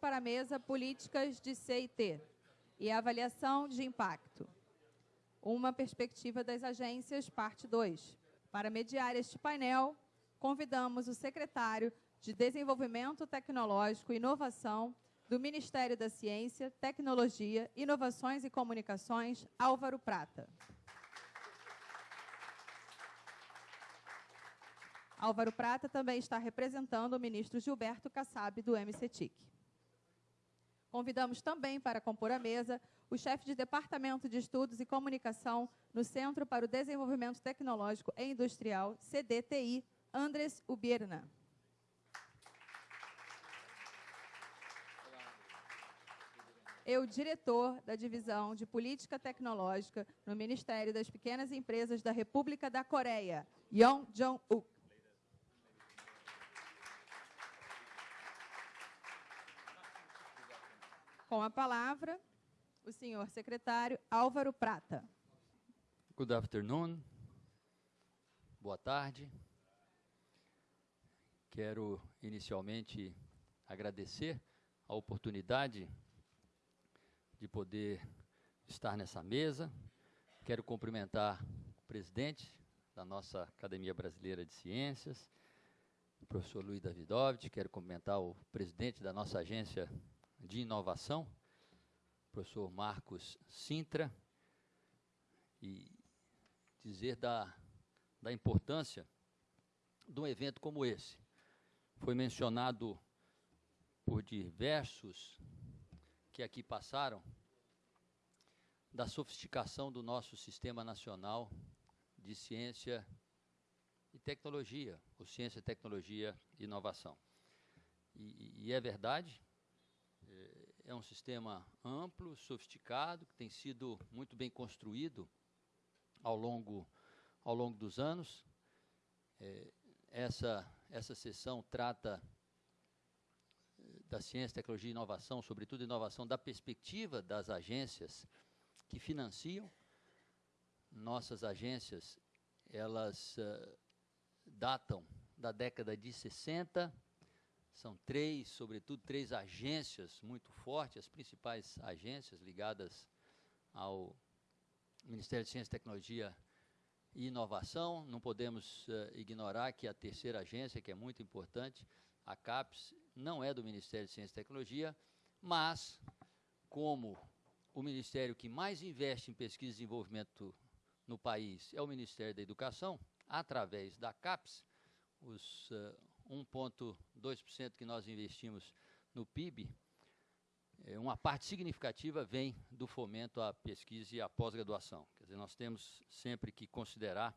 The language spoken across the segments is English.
Para a mesa Políticas de CIT e Avaliação de Impacto. Uma perspectiva das agências, parte 2. Para mediar este painel, convidamos o secretário de Desenvolvimento Tecnológico e Inovação do Ministério da Ciência, Tecnologia, Inovações e Comunicações, Álvaro Prata. Álvaro Prata também está representando o ministro Gilberto Kassab, do MCTIC. Convidamos também para compor a mesa o chefe de Departamento de Estudos e Comunicação no Centro para o Desenvolvimento Tecnológico e Industrial, CDTI, Andres Ubierna. E o diretor da Divisão de Política Tecnológica no Ministério das Pequenas Empresas da República da Coreia, Yong Jong-uk. Com a palavra, o senhor secretário Álvaro Prata. Good afternoon. Boa tarde. Quero inicialmente agradecer a oportunidade de poder estar nessa mesa. Quero cumprimentar o presidente da nossa Academia Brasileira de Ciências, o professor Luiz Davidovich. Quero cumprimentar o presidente da nossa agência de inovação, professor Marcos Sintra, e dizer da, da importância de um evento como esse. Foi mencionado por diversos que aqui passaram, da sofisticação do nosso Sistema Nacional de Ciência e Tecnologia, ou Ciência, Tecnologia e Inovação. E, e é verdade, é um sistema amplo, sofisticado, que tem sido muito bem construído ao longo, ao longo dos anos. É, essa, essa sessão trata eh, da ciência, tecnologia e inovação, sobretudo inovação da perspectiva das agências que financiam. Nossas agências, elas uh, datam da década de 60, são três, sobretudo, três agências muito fortes, as principais agências ligadas ao Ministério de Ciência, Tecnologia e Inovação. Não podemos uh, ignorar que a terceira agência, que é muito importante, a CAPES, não é do Ministério de Ciência e Tecnologia, mas, como o ministério que mais investe em pesquisa e desenvolvimento no país é o Ministério da Educação, através da CAPES, os uh, 1,2% que nós investimos no PIB, é, uma parte significativa vem do fomento à pesquisa e à pós-graduação. Quer dizer, nós temos sempre que considerar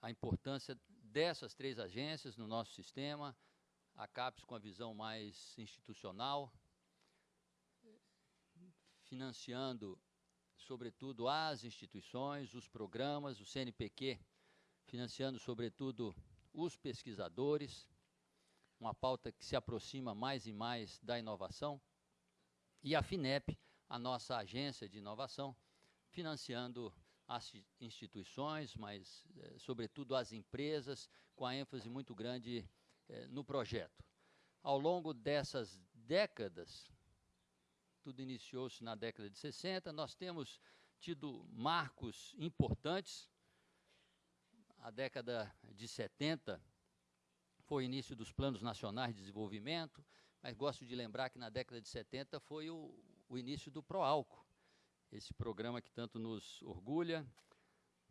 a importância dessas três agências no nosso sistema, a CAPES com a visão mais institucional, financiando, sobretudo, as instituições, os programas, o CNPq, financiando, sobretudo, os pesquisadores, uma pauta que se aproxima mais e mais da inovação, e a FINEP, a nossa agência de inovação, financiando as instituições, mas, eh, sobretudo, as empresas, com a ênfase muito grande eh, no projeto. Ao longo dessas décadas, tudo iniciou-se na década de 60, nós temos tido marcos importantes, a década de 70 foi o início dos planos nacionais de desenvolvimento, mas gosto de lembrar que na década de 70 foi o, o início do Proálcool, esse programa que tanto nos orgulha.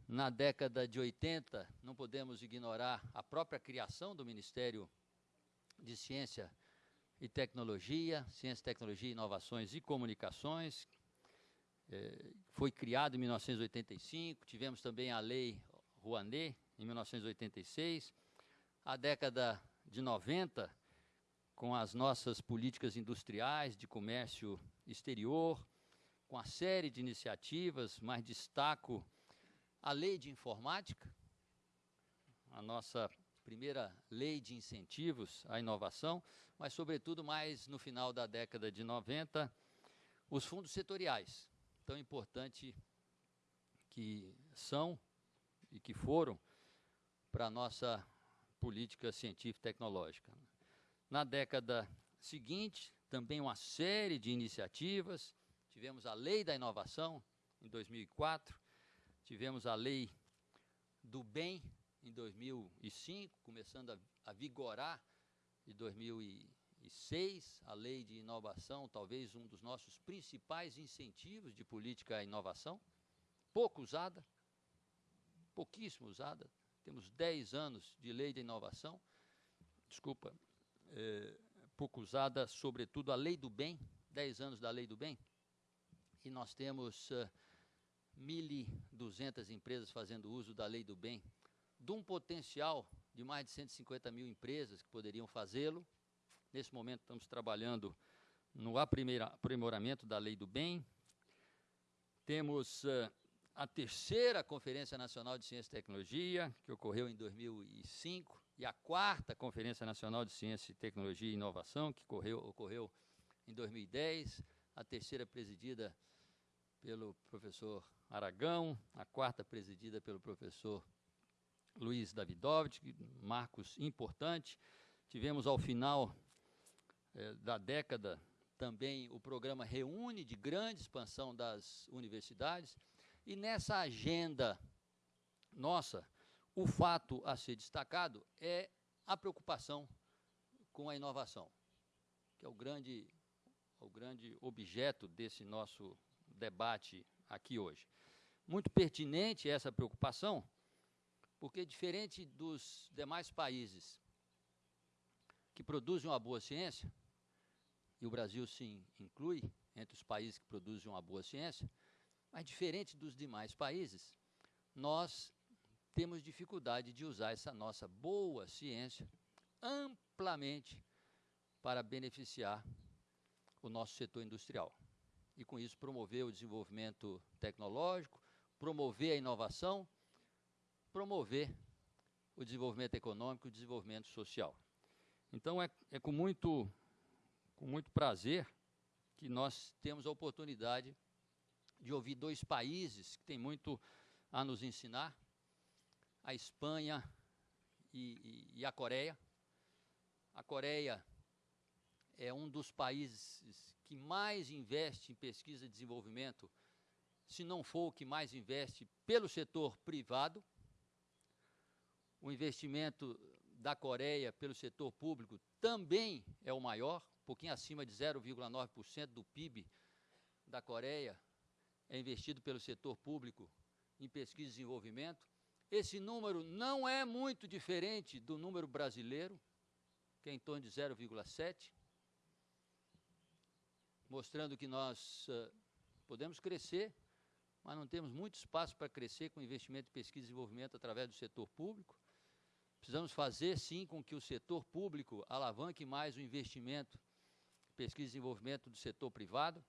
Na década de 80, não podemos ignorar a própria criação do Ministério de Ciência e Tecnologia, Ciência, Tecnologia, Inovações e Comunicações. É, foi criado em 1985, tivemos também a Lei Rouanet, em 1986, a década de 90, com as nossas políticas industriais de comércio exterior, com a série de iniciativas, mas destaco a lei de informática, a nossa primeira lei de incentivos à inovação, mas, sobretudo, mais no final da década de 90, os fundos setoriais, tão importante que são e que foram para a nossa política científica e tecnológica. Na década seguinte, também uma série de iniciativas. Tivemos a Lei da Inovação, em 2004, tivemos a Lei do Bem, em 2005, começando a, a vigorar de 2006, a Lei de Inovação, talvez um dos nossos principais incentivos de política à inovação, pouco usada, pouquíssimo usada, temos 10 anos de Lei de Inovação, desculpa, é, pouco usada, sobretudo a Lei do Bem, 10 anos da Lei do Bem, e nós temos uh, 1.200 empresas fazendo uso da Lei do Bem, de um potencial de mais de 150 mil empresas que poderiam fazê-lo. Nesse momento, estamos trabalhando no aprimoramento da Lei do Bem. Temos uh, a terceira Conferência Nacional de Ciência e Tecnologia, que ocorreu em 2005, e a quarta Conferência Nacional de Ciência, Tecnologia e Inovação, que ocorreu, ocorreu em 2010, a terceira presidida pelo professor Aragão, a quarta presidida pelo professor Luiz Davidovich, marcos importantes. Tivemos ao final eh, da década também o programa Reúne, de grande expansão das universidades, e nessa agenda nossa, o fato a ser destacado é a preocupação com a inovação, que é o grande, o grande objeto desse nosso debate aqui hoje. Muito pertinente essa preocupação, porque diferente dos demais países que produzem uma boa ciência, e o Brasil se inclui entre os países que produzem uma boa ciência, mas diferente dos demais países, nós temos dificuldade de usar essa nossa boa ciência amplamente para beneficiar o nosso setor industrial. E com isso promover o desenvolvimento tecnológico, promover a inovação, promover o desenvolvimento econômico e o desenvolvimento social. Então é, é com, muito, com muito prazer que nós temos a oportunidade de ouvir dois países que têm muito a nos ensinar, a Espanha e, e, e a Coreia. A Coreia é um dos países que mais investe em pesquisa e desenvolvimento, se não for o que mais investe pelo setor privado. O investimento da Coreia pelo setor público também é o maior, um pouquinho acima de 0,9% do PIB da Coreia é investido pelo setor público em pesquisa e desenvolvimento. Esse número não é muito diferente do número brasileiro, que é em torno de 0,7, mostrando que nós uh, podemos crescer, mas não temos muito espaço para crescer com investimento em pesquisa e desenvolvimento através do setor público. Precisamos fazer, sim, com que o setor público alavanque mais o investimento pesquisa e desenvolvimento do setor privado.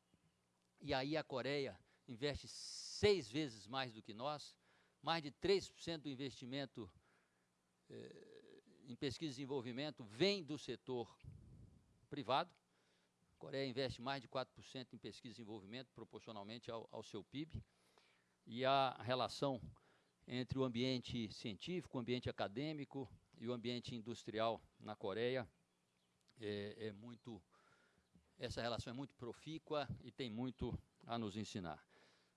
E aí a Coreia investe seis vezes mais do que nós, mais de 3% do investimento eh, em pesquisa e desenvolvimento vem do setor privado. A Coreia investe mais de 4% em pesquisa e desenvolvimento, proporcionalmente ao, ao seu PIB. E a relação entre o ambiente científico, o ambiente acadêmico e o ambiente industrial na Coreia é, é muito essa relação é muito profícua e tem muito a nos ensinar.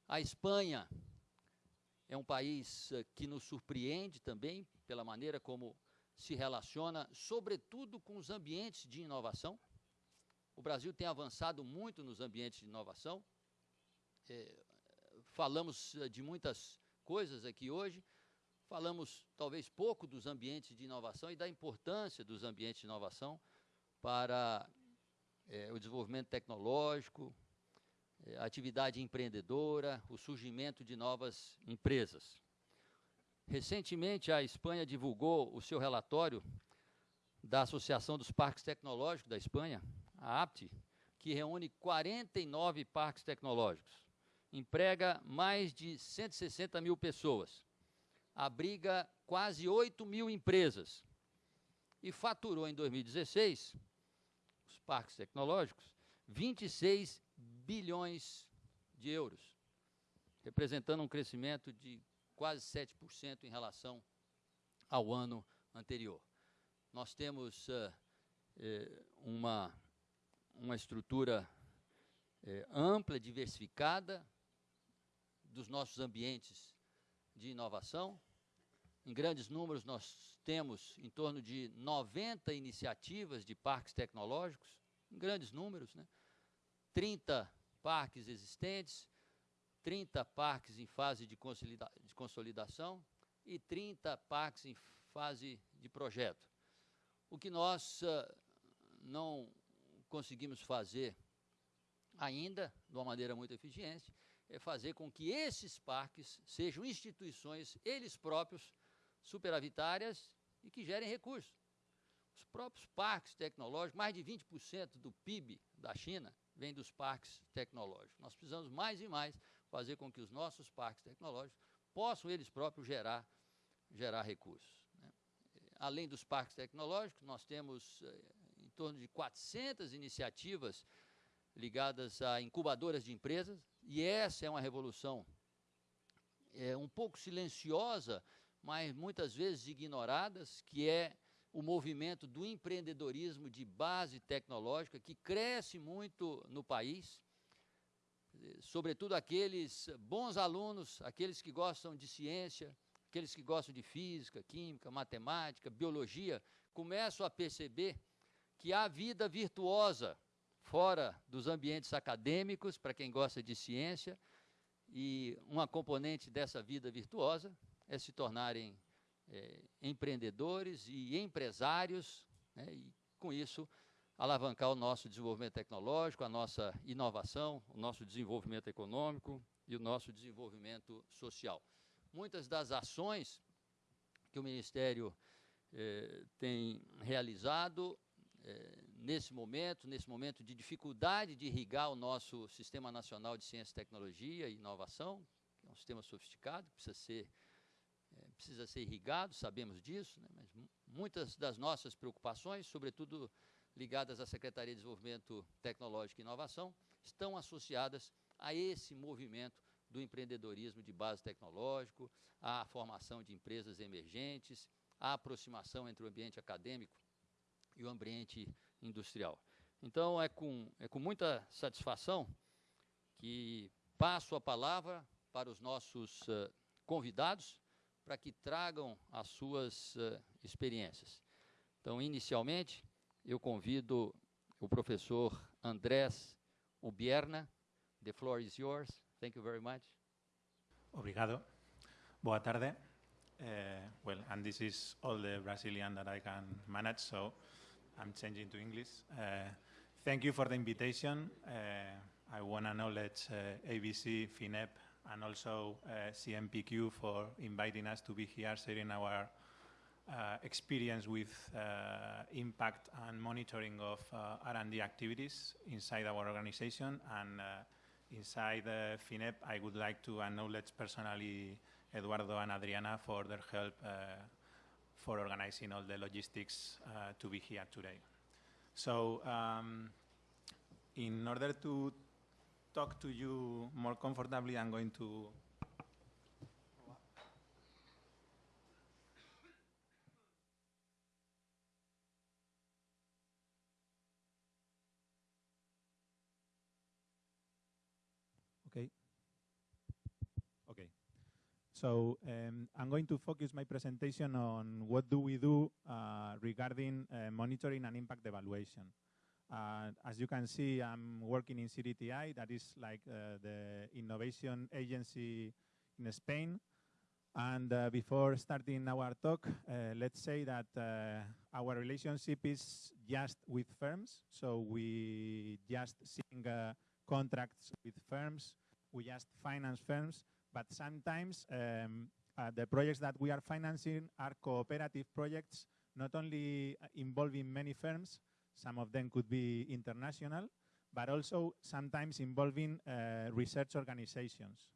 A Espanha é um país uh, que nos surpreende também pela maneira como se relaciona, sobretudo com os ambientes de inovação. O Brasil tem avançado muito nos ambientes de inovação. É, falamos uh, de muitas coisas aqui hoje, falamos talvez pouco dos ambientes de inovação e da importância dos ambientes de inovação para é, o desenvolvimento tecnológico, atividade empreendedora, o surgimento de novas empresas. Recentemente, a Espanha divulgou o seu relatório da Associação dos Parques Tecnológicos da Espanha, a APT, que reúne 49 parques tecnológicos, emprega mais de 160 mil pessoas, abriga quase 8 mil empresas. E faturou em 2016, os parques tecnológicos, 26 bilhões de euros, representando um crescimento de quase 7% em relação ao ano anterior. Nós temos uh, uma uma estrutura é, ampla, diversificada dos nossos ambientes de inovação. Em grandes números, nós temos em torno de 90 iniciativas de parques tecnológicos, em grandes números, né? 30 parques existentes, 30 parques em fase de, consolida de consolidação e 30 parques em fase de projeto. O que nós uh, não conseguimos fazer ainda, de uma maneira muito eficiente, é fazer com que esses parques sejam instituições, eles próprios, superavitárias e que gerem recursos. Os próprios parques tecnológicos, mais de 20% do PIB da China vem dos parques tecnológicos. Nós precisamos mais e mais fazer com que os nossos parques tecnológicos possam eles próprios gerar, gerar recursos. Né? Além dos parques tecnológicos, nós temos eh, em torno de 400 iniciativas ligadas a incubadoras de empresas, e essa é uma revolução é, um pouco silenciosa, mas muitas vezes ignoradas, que é o movimento do empreendedorismo de base tecnológica, que cresce muito no país, sobretudo aqueles bons alunos, aqueles que gostam de ciência, aqueles que gostam de física, química, matemática, biologia, começam a perceber que há vida virtuosa fora dos ambientes acadêmicos, para quem gosta de ciência, e uma componente dessa vida virtuosa é se tornarem é, empreendedores e empresários, né, e com isso alavancar o nosso desenvolvimento tecnológico, a nossa inovação, o nosso desenvolvimento econômico e o nosso desenvolvimento social. Muitas das ações que o Ministério eh, tem realizado eh, nesse momento, nesse momento de dificuldade de irrigar o nosso Sistema Nacional de Ciência, Tecnologia e Inovação, que é um sistema sofisticado, precisa ser, precisa ser irrigado, sabemos disso, né, mas muitas das nossas preocupações, sobretudo ligadas à Secretaria de Desenvolvimento Tecnológico e Inovação, estão associadas a esse movimento do empreendedorismo de base tecnológico, à formação de empresas emergentes, à aproximação entre o ambiente acadêmico e o ambiente industrial. Então, é com, é com muita satisfação que passo a palavra para os nossos uh, convidados para que tragam as suas uh, experiências. Então, inicialmente, eu convido o professor Andrés Ubierna. The floor is yours. Thank you very much. Obrigado. Boa tarde. Uh, well, and this is all the Brazilian that I can manage, so I'm changing to English. Uh, thank you for the invitation. Uh, I want to acknowledge ABC, FINEP, and also uh, CNPq for inviting us to be here, sharing our uh, experience with uh, impact and monitoring of R&D activities inside our organization. And inside FINEP, I would like to acknowledge personally Eduardo and Adriana for their help for organizing all the logistics to be here today. So um, in order to talk to you more comfortably, I'm going to Okay. Okay. So um, I'm going to focus my presentation on what do we do uh, regarding uh, monitoring and impact evaluation. Uh, as you can see, I'm working in CDTI, that is like uh, the innovation agency in Spain. And uh, before starting our talk, uh, let's say that our relationship is just with firms. So we just sing contracts with firms, we just finance firms, but sometimes um, uh, the projects that we are financing are cooperative projects, not only uh, involving many firms, some of them could be international, but also sometimes involving uh, research organizations.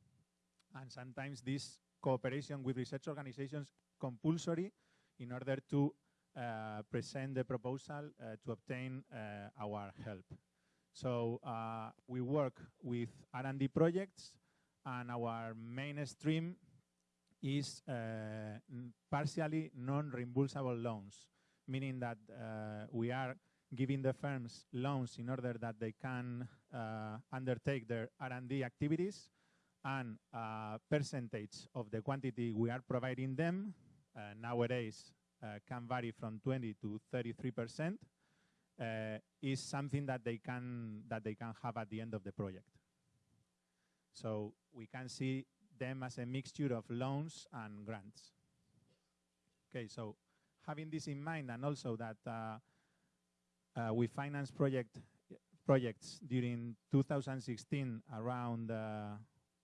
And sometimes this cooperation with research organizations compulsory in order to uh, present the proposal uh, to obtain uh, our help. So we work with R&D projects and our main stream is uh, partially non-reimbursable loans, meaning that uh, we are giving the firms loans in order that they can uh, undertake their R&D activities and uh, percentage of the quantity we are providing them uh, nowadays uh, can vary from 20 to 33 percent uh, is something that they can that they can have at the end of the project. So we can see them as a mixture of loans and grants. Okay, so having this in mind and also that uh, uh, we finance project projects during 2016 around uh,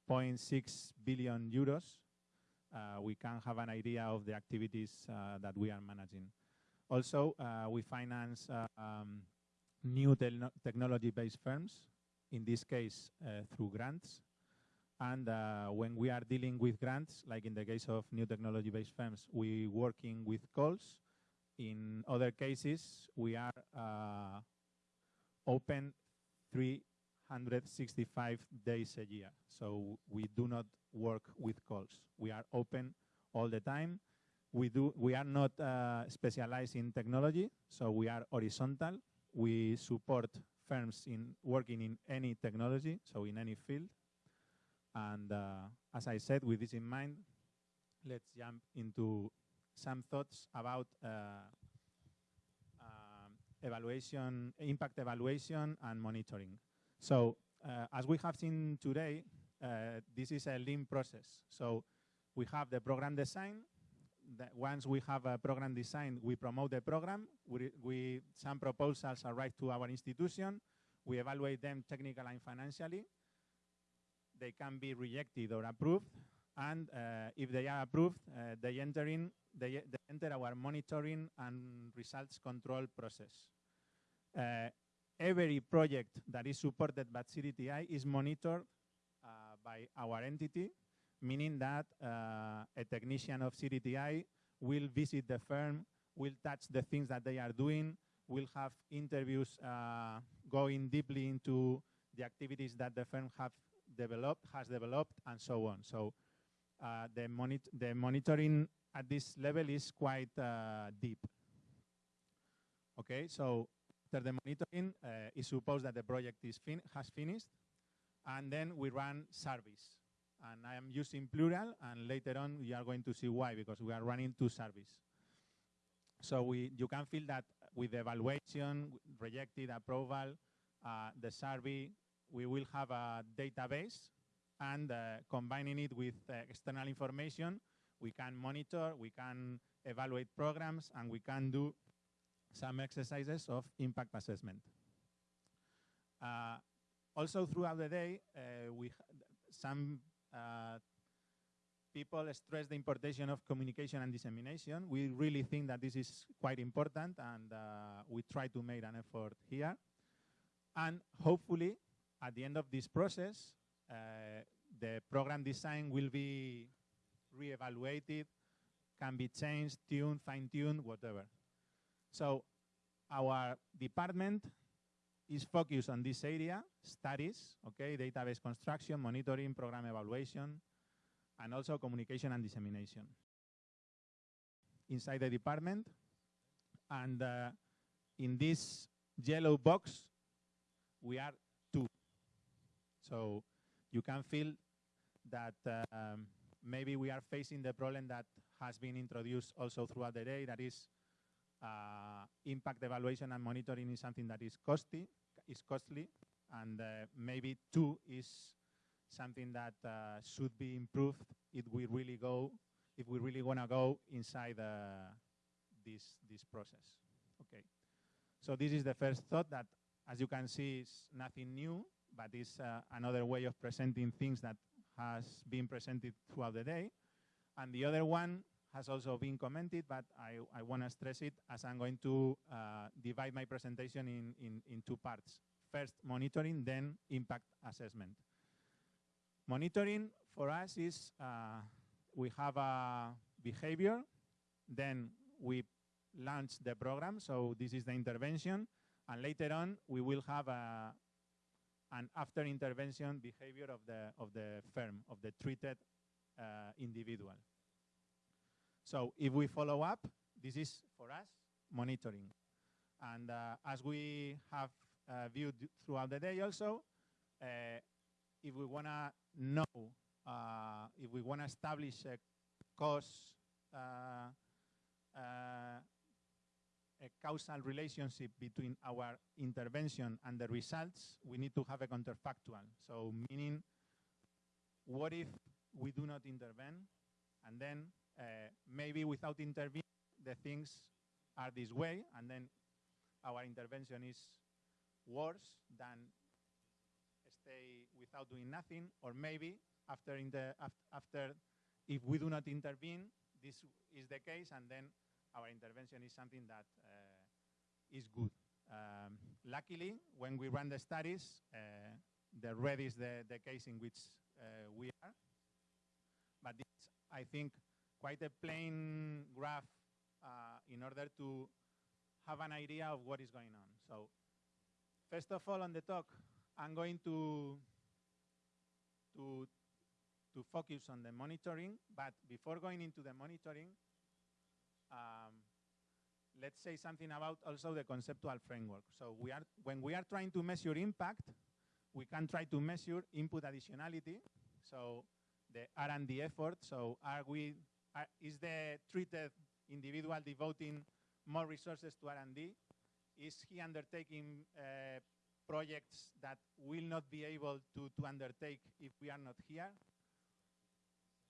0.6 billion euros, uh, we can have an idea of the activities uh, that we are managing. Also, uh, we finance um, new te technology-based firms, in this case through grants, and uh, when we are dealing with grants, like in the case of new technology-based firms, we working with calls. In other cases, we are uh, open 365 days a year. So we do not work with calls. We are open all the time. We do. We are not uh, specialized in technology, so we are horizontal. We support firms in working in any technology, so in any field. And uh, as I said, with this in mind, let's jump into some thoughts about uh, uh, evaluation, impact evaluation and monitoring. So uh, as we have seen today, this is a lean process. So we have the program design. once we have a program design, we promote the program. We, we, some proposals arrive to our institution. We evaluate them technically and financially they can be rejected or approved. And uh, if they are approved, uh, they, enter in, they, enter our monitoring and results control process. Uh, every project that is supported by CDTI is monitored uh, by our entity, meaning that uh, a technician of CDTI will visit the firm, will touch the things that they are doing, will have interviews uh, going deeply into the activities that the firm have developed, has developed, and so on. So uh, the, the monitoring at this level is quite uh, deep. Okay, so after the monitoring, uh, it's supposed that the project is fin has finished, and then we run service. And I am using plural, and later on you are going to see why, because we are running two service. So we, you can feel that with the evaluation, rejected, approval, uh, the survey, we will have a database and uh, combining it with uh, external information, we can monitor, we can evaluate programs, and we can do some exercises of impact assessment. Uh, also throughout the day, uh, we some uh, people stress the importation of communication and dissemination. We really think that this is quite important, and uh, we try to make an effort here. And hopefully, at the end of this process, uh, the program design will be re-evaluated, can be changed, tuned, fine-tuned, whatever. So our department is focused on this area, studies, okay, database construction, monitoring, program evaluation, and also communication and dissemination. Inside the department, and uh, in this yellow box, we are two. so you can feel that um, maybe we are facing the problem that has been introduced also throughout the day, that is uh, impact evaluation and monitoring is something that is costly, is costly, and uh, maybe two is something that uh, should be improved if we really go, if we really want to go inside uh, this this process. Okay, so this is the first thought that, as you can see, is nothing new but it's uh, another way of presenting things that has been presented throughout the day. And the other one has also been commented, but I, I want to stress it as I'm going to uh, divide my presentation in, in, in two parts. First, monitoring, then impact assessment. Monitoring for us is uh, we have a behavior, then we launch the program, so this is the intervention, and later on we will have a, and after intervention behavior of the, of the firm, of the treated uh, individual. So if we follow up, this is for us monitoring. And uh, as we have uh, viewed throughout the day also, uh, if we want to know, uh, if we want to establish a cause, uh, a causal relationship between our intervention and the results, we need to have a counterfactual. So meaning, what if we do not intervene, and then uh, maybe without intervening, the things are this way, and then our intervention is worse than stay without doing nothing, or maybe after, in the, af after if we do not intervene, this is the case, and then our intervention is something that uh, is good. Um, luckily, when we run the studies, uh, the red is the, the case in which uh, we are. But it's, I think, quite a plain graph in order to have an idea of what is going on. So first of all, on the talk, I'm going to, to, to focus on the monitoring, but before going into the monitoring, um, let's say something about also the conceptual framework. So we are, when we are trying to measure impact, we can try to measure input additionality. So the R&D effort. So are we, are, is the treated individual devoting more resources to R&D? Is he undertaking uh, projects that will not be able to, to undertake if we are not here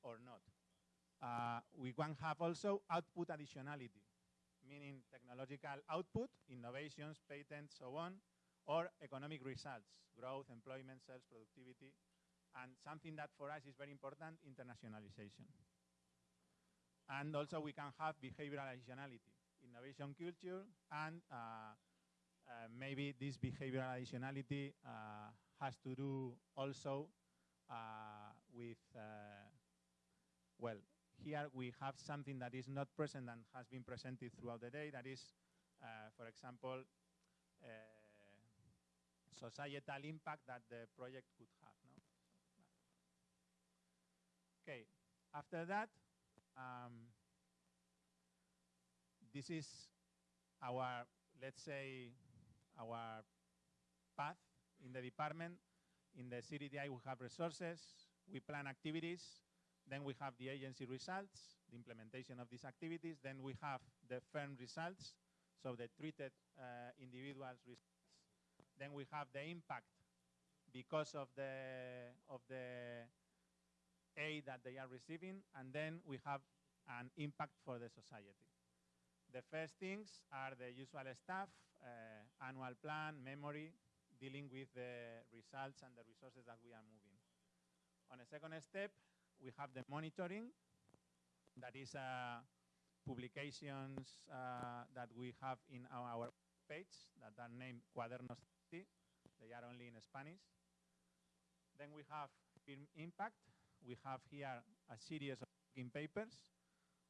or not? Uh, we can have also output additionality, meaning technological output, innovations, patents, so on, or economic results, growth, employment, sales, productivity, and something that for us is very important, internationalization. And also we can have behavioral additionality, innovation culture, and uh, uh, maybe this behavioral additionality uh, has to do also uh, with, uh, well, here we have something that is not present and has been presented throughout the day, that is, uh, for example, societal impact that the project could have. No? Okay, after that, um, this is our, let's say, our path in the department. In the CDTI, we have resources, we plan activities, then we have the agency results, the implementation of these activities, then we have the firm results, so the treated uh, individuals results. Then we have the impact because of the, of the aid that they are receiving, and then we have an impact for the society. The first things are the usual stuff, uh, annual plan, memory, dealing with the results and the resources that we are moving. On a second step, we have the monitoring. That is uh, publications uh, that we have in our, page that are named Cuadernos They are only in Spanish. Then we have firm impact, we have here a series of working papers.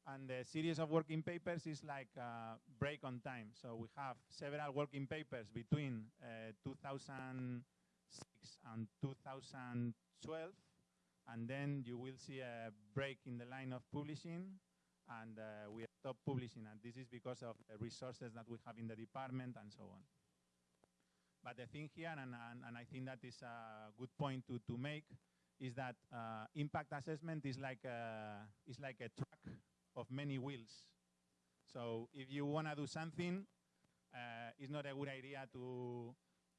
And the series of working papers is like a break on time. So we have several working papers between uh, 2006 and 2012. And then you will see a break in the line of publishing. And uh, we stop publishing. And this is because of the resources that we have in the department and so on. But the thing here, and, and, and I think that is a good point to, to make, is that uh, impact assessment is like a, is like a truck of many wheels. So if you want to do something, uh, it's not a good idea to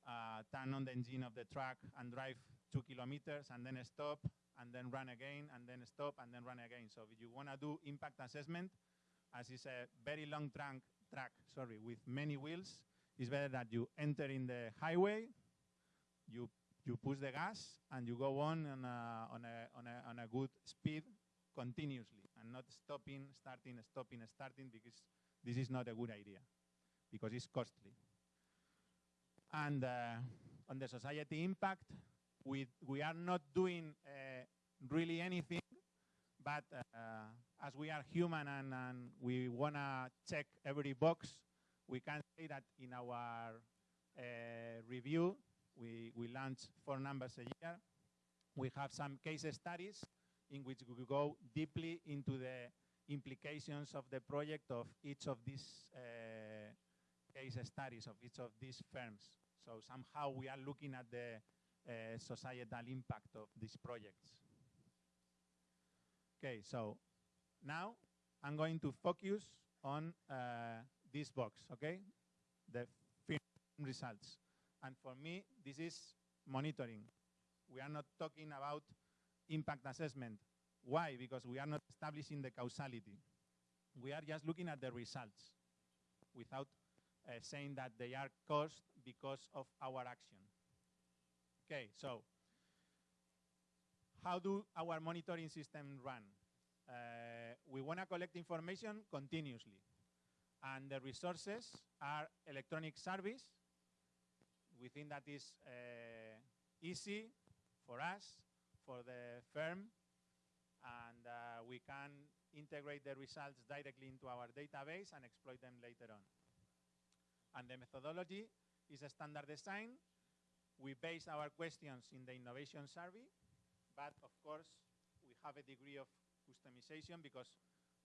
uh, turn on the engine of the truck and drive two kilometers and then stop and then run again and then stop and then run again. So if you want to do impact assessment, as it's a very long trunk, track sorry, with many wheels, it's better that you enter in the highway, you you push the gas and you go on on a, on a, on a, on a good speed continuously and not stopping, starting, stopping, starting because this is not a good idea because it's costly. And uh, on the society impact, we, we are not doing uh, really anything, but uh, as we are human and, and we want to check every box, we can say that in our uh, review, we, we launch four numbers a year. We have some case studies in which we go deeply into the implications of the project of each of these uh, case studies of each of these firms. So somehow we are looking at the uh, societal impact of these projects. Okay, so now I'm going to focus on uh, this box, okay? The film results. And for me, this is monitoring. We are not talking about impact assessment. Why? Because we are not establishing the causality. We are just looking at the results without uh, saying that they are caused because of our action. Okay, so how do our monitoring system run? Uh, we want to collect information continuously. And the resources are electronic service. We think that is uh, easy for us, for the firm, and uh, we can integrate the results directly into our database and exploit them later on. And the methodology is a standard design. We base our questions in the innovation survey, but of course, we have a degree of customization because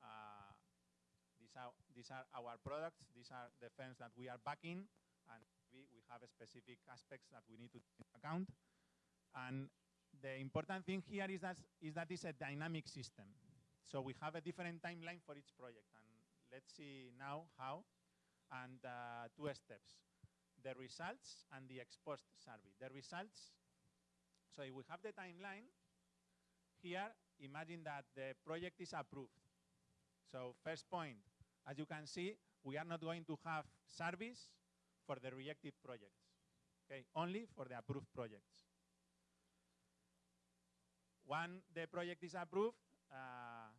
uh, these, are, these are our products, these are the firms that we are backing, and we, we have specific aspects that we need to take into account. And the important thing here is that, is that it's a dynamic system. So we have a different timeline for each project. And let's see now how. And uh, two steps, the results and the exposed survey. The results, so if we have the timeline, here, imagine that the project is approved. So first point, as you can see, we are not going to have service for the rejected projects, okay? Only for the approved projects. When the project is approved, uh,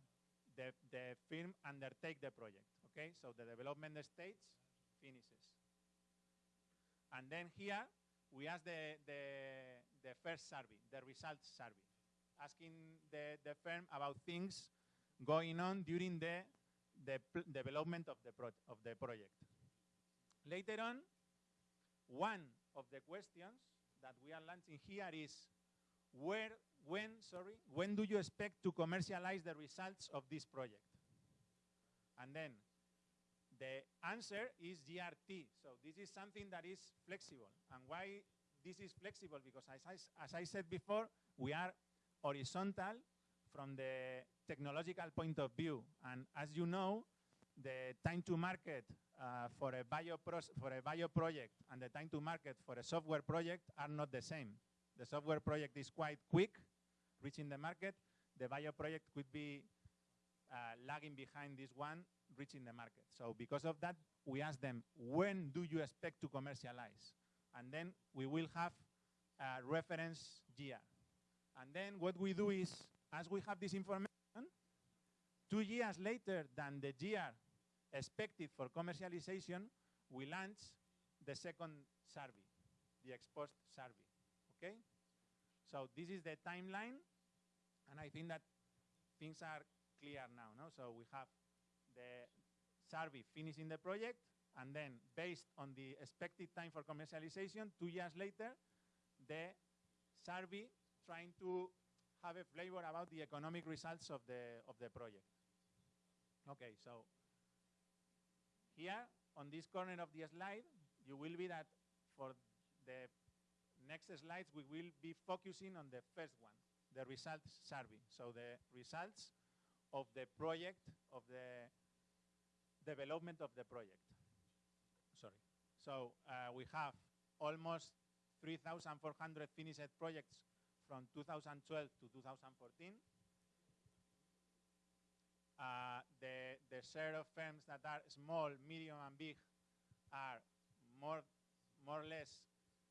the, the firm undertake the project, okay? So the development stage finishes. And then here, we ask the, the, the first survey, the results survey, asking the, the firm about things going on during the, the development of the, of the project. Later on, one of the questions that we are launching here is where when, sorry, when do you expect to commercialize the results of this project? And then the answer is GRT. So this is something that is flexible. And why this is flexible? Because as I, as I said before, we are horizontal from the technological point of view. And as you know, the time to market uh, for, a bio for a bio project and the time to market for a software project are not the same. The software project is quite quick, reaching the market. The bio project could be uh, lagging behind this one, reaching the market. So because of that, we ask them, when do you expect to commercialize? And then we will have a reference year. And then what we do is, as we have this information, two years later than the year expected for commercialization, we launch the second survey, the exposed survey, okay? So this is the timeline and I think that things are clear now. No? So we have the survey finishing the project, and then based on the expected time for commercialization, two years later, the survey trying to have a flavor about the economic results of the, of the project. Okay, so here on this corner of the slide, you will be that for the next slides, we will be focusing on the first one, the results survey. So the results of the project, of the development of the project. Sorry. So uh, we have almost 3,400 finished projects from 2012 to 2014. Uh, the, the share of firms that are small, medium, and big are more, more or less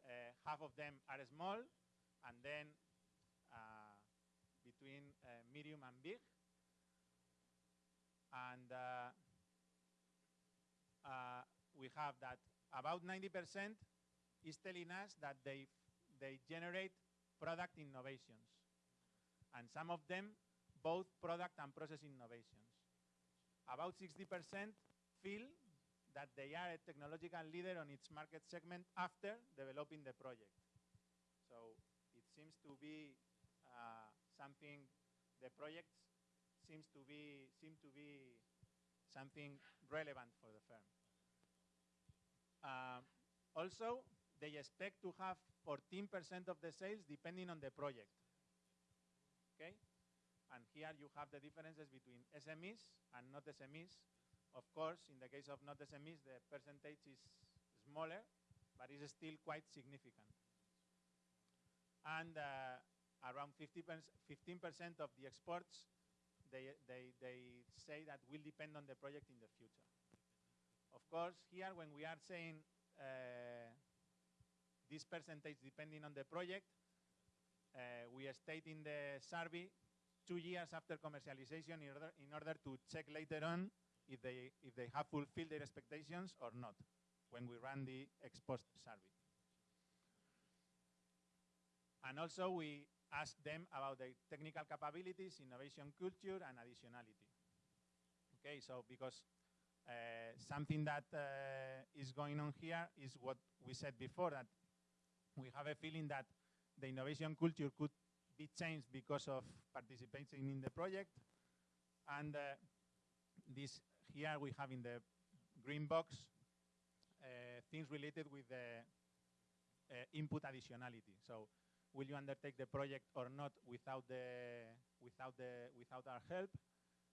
uh, half of them are small, and then uh, between uh, medium and big. And we have that about 90% is telling us that they, they generate product innovations. And some of them, both product and process innovations. About 60% feel that they are a technological leader on its market segment after developing the project. So it seems to be uh, something, the project seems to be, seem to be something relevant for the firm. Um, also, they expect to have 14% of the sales depending on the project. Okay? And here you have the differences between SMEs and not SMEs. Of course, in the case of not SMEs, the percentage is smaller, but it's still quite significant. And uh, around 15% of the exports, they, they, they say that will depend on the project in the future. Of course, here when we are saying uh, this percentage depending on the project, uh, we state in the survey two years after commercialization in order, in order to check later on if they, if they have fulfilled their expectations or not when we run the ex post survey. And also we ask them about their technical capabilities, innovation culture, and additionality. Okay, so because uh, something that uh, is going on here is what we said before, that we have a feeling that the innovation culture could be changed because of participating in the project. And uh, this here we have in the green box uh, things related with the uh, input additionality. So will you undertake the project or not without the without the without our help?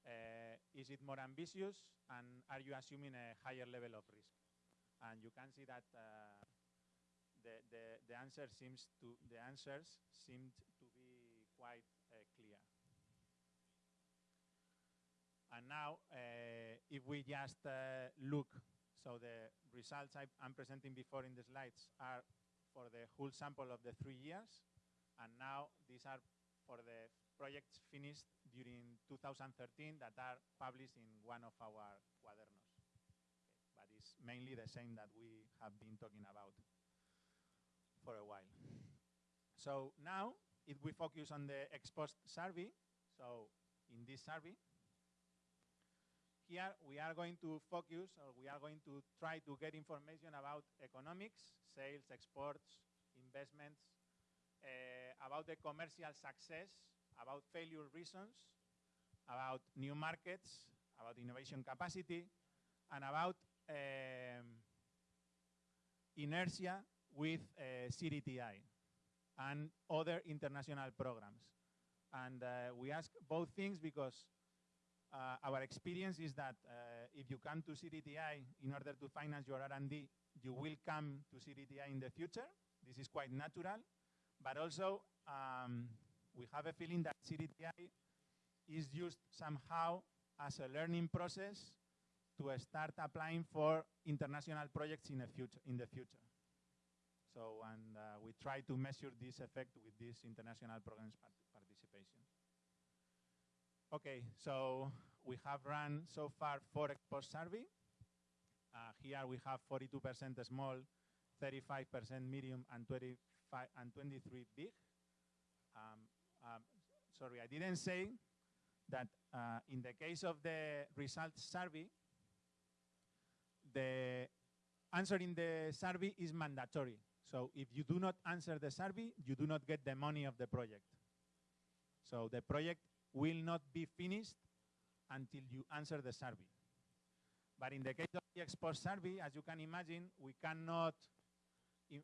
Uh, is it more ambitious and are you assuming a higher level of risk? And you can see that uh, the, the, the answer seems to the answers seemed to be quite uh, clear. And now, if we just look, so the results I, am presenting before in the slides are for the whole sample of the three years, and now these are for the projects finished during 2013 that are published in one of our cuadernos. But it's mainly the same that we have been talking about for a while. So now, if we focus on the ex post survey, so in this survey, here we are going to focus or we are going to try to get information about economics, sales, exports, investments, uh, about the commercial success, about failure reasons, about new markets, about innovation capacity, and about um, inertia with uh, CDTI and other international programs. And uh, we ask both things because uh, our experience is that uh, if you come to CDTI in order to finance your R&D, you will come to CDTI in the future. This is quite natural. But also, um, we have a feeling that CDTI is used somehow as a learning process to start applying for international projects in the future. In the future. So, and uh, we try to measure this effect with this international programs part participation. Okay, so we have run so far four ex post survey. Uh, here we have 42% small, 35% medium, and 25 and 23 big. Um, um, sorry, I didn't say that uh, in the case of the results survey, the answering the survey is mandatory. So if you do not answer the survey, you do not get the money of the project. So the project will not be finished until you answer the survey. But in the case of the ex post survey, as you can imagine, we cannot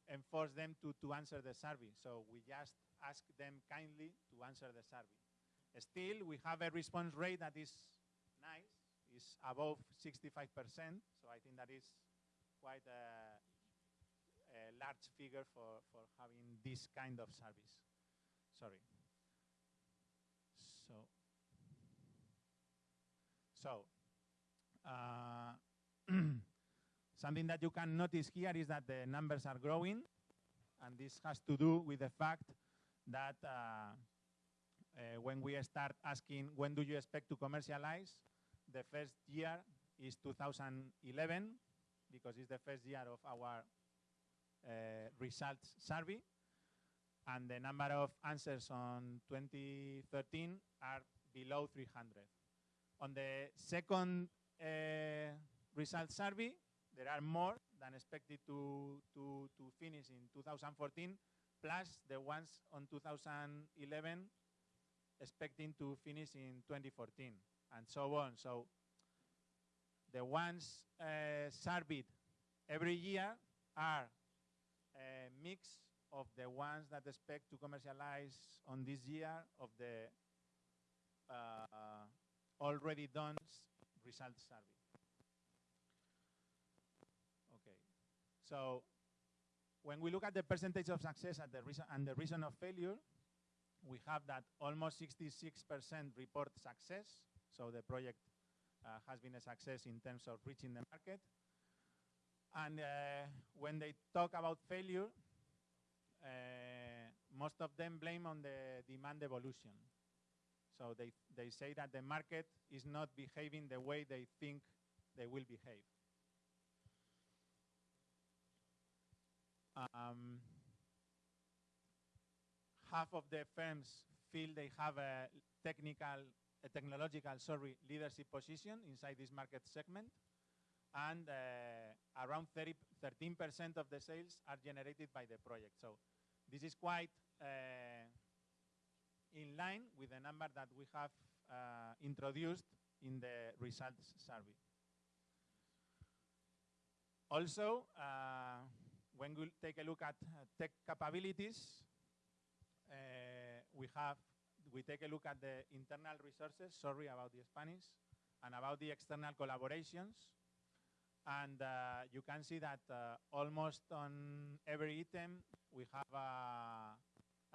enforce them to, to answer the survey. So we just ask them kindly to answer the survey. Still, we have a response rate that is nice, is above 65%. So I think that is quite a, a large figure for, for having this kind of service. Sorry. So, so uh, something that you can notice here is that the numbers are growing, and this has to do with the fact that uh, uh, when we start asking when do you expect to commercialize, the first year is 2011 because it's the first year of our uh, results survey. And the number of answers on 2013 are below 300. On the second uh, result survey, there are more than expected to, to, to finish in 2014, plus the ones on 2011 expecting to finish in 2014, and so on. So the ones uh, surveyed every year are a mix of the ones that expect to commercialize on this year of the uh, already done results survey. Okay, so when we look at the percentage of success the reason and the reason of failure, we have that almost 66% report success. So the project uh, has been a success in terms of reaching the market. And uh, when they talk about failure, uh, most of them blame on the demand evolution. So they, they say that the market is not behaving the way they think they will behave. Um, half of the firms feel they have a technical, a technological, sorry, leadership position inside this market segment. And uh, around 13% of the sales are generated by the project. So this is quite uh, in line with the number that we have uh, introduced in the results survey. Also, uh, when we take a look at uh, tech capabilities, uh, we have, we take a look at the internal resources, sorry about the Spanish, and about the external collaborations. And uh, you can see that uh, almost on every item, we have a,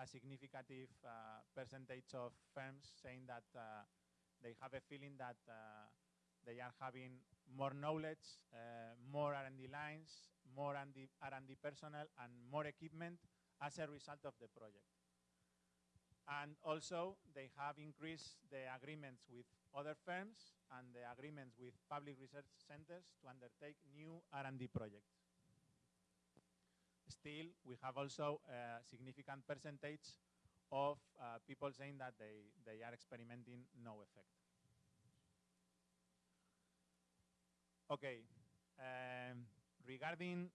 a significant uh, percentage of firms saying that uh, they have a feeling that they are having more knowledge, uh, more R&D lines, more R&D personnel, and more equipment as a result of the project. And also, they have increased the agreements with other firms and the agreements with public research centers to undertake new R&D projects. Still, we have also a significant percentage of uh, people saying that they, they are experimenting no effect. Okay, um, regarding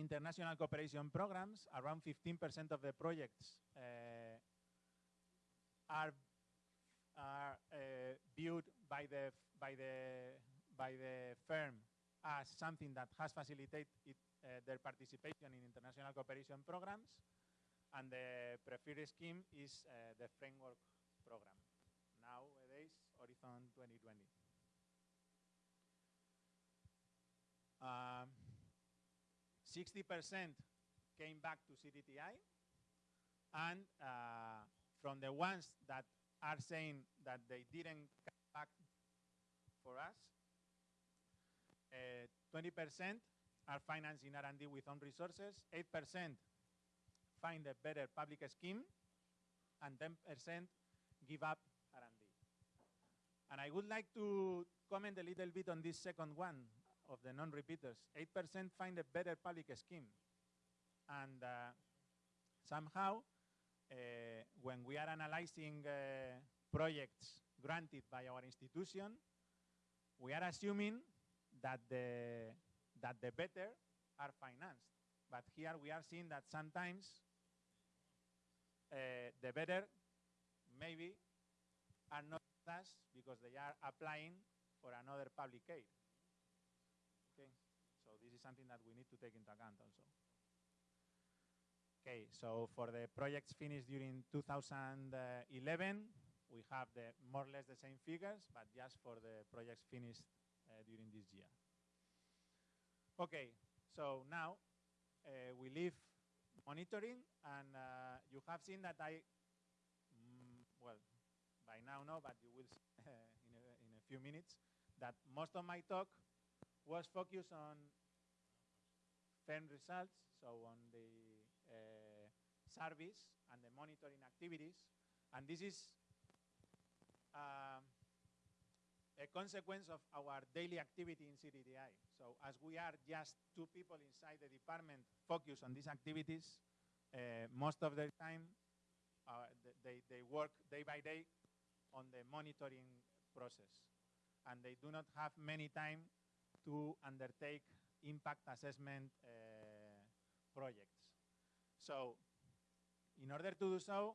international cooperation programs, around 15% of the projects uh, are are uh, viewed by the by the by the firm as something that has facilitated it, uh, their participation in international cooperation programs, and the preferred scheme is the framework program. Nowadays, Horizon 2020. 60% um, came back to CDTI, and uh, from the ones that are saying that they didn't come back for us. 20% uh, are financing R&D with own resources, 8% find a better public scheme, and 10% give up R&D. And I would like to comment a little bit on this second one of the non-repeaters. 8% find a better public scheme. And uh, somehow, uh, when we are analyzing uh, projects granted by our institution, we are assuming that the, that the better are financed. But here we are seeing that sometimes uh, the better maybe are not us because they are applying for another public aid. Is something that we need to take into account also. Okay, so for the projects finished during 2011, we have the more or less the same figures, but just for the projects finished uh, during this year. Okay, so now uh, we leave monitoring, and uh, you have seen that I, mm, well, by now no, but you will in, a, in a few minutes, that most of my talk was focused on firm results, so on the uh, service and the monitoring activities. And this is um, a consequence of our daily activity in CDTI. So as we are just two people inside the department focused on these activities, uh, most of the time uh, they, they work day by day on the monitoring process. And they do not have many time to undertake impact assessment uh, projects. So in order to do so,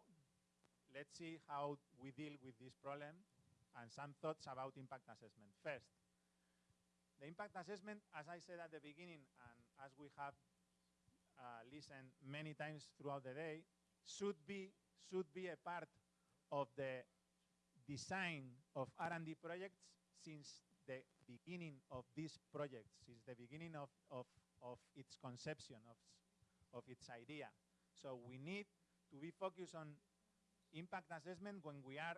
let's see how we deal with this problem and some thoughts about impact assessment. First, the impact assessment, as I said at the beginning, and as we have uh, listened many times throughout the day, should be should be a part of the design of R&D projects since the beginning of this project, since the beginning of, of, of its conception, of, of its idea. So we need to be focused on impact assessment when we are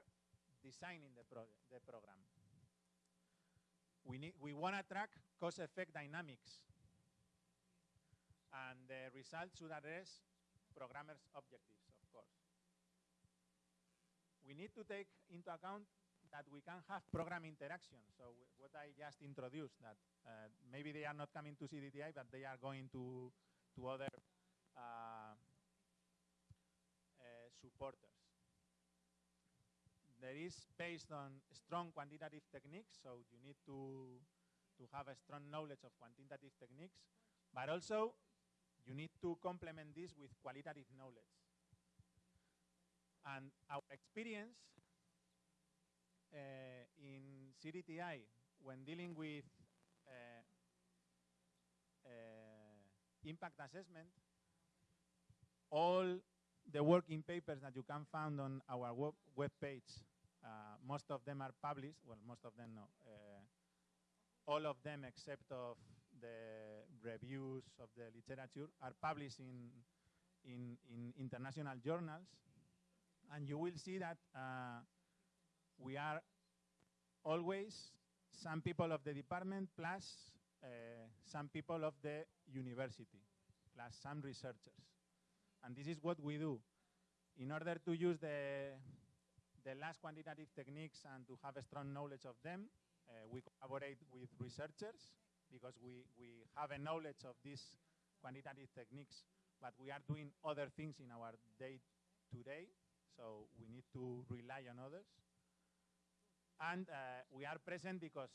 designing the, pro the program. We, need, we want to track cause-effect dynamics. And the results should address programmers' objectives, of course. We need to take into account that we can have program interaction. So what I just introduced, that uh, maybe they are not coming to CDTI, but they are going to, to other uh, uh, supporters. There is based on strong quantitative techniques, so you need to, to have a strong knowledge of quantitative techniques, but also you need to complement this with qualitative knowledge. And our experience in CDTI when dealing with uh, uh, impact assessment, all the working papers that you can find on our web, web page, uh, most of them are published, well, most of them no, uh, all of them except of the reviews of the literature are published in, in, in international journals. And you will see that uh, we are always some people of the department plus uh, some people of the university, plus some researchers. And this is what we do. In order to use the, the last quantitative techniques and to have a strong knowledge of them, uh, we collaborate with researchers because we, we have a knowledge of these quantitative techniques, but we are doing other things in our -day, so we need to rely on others. And uh, we are present because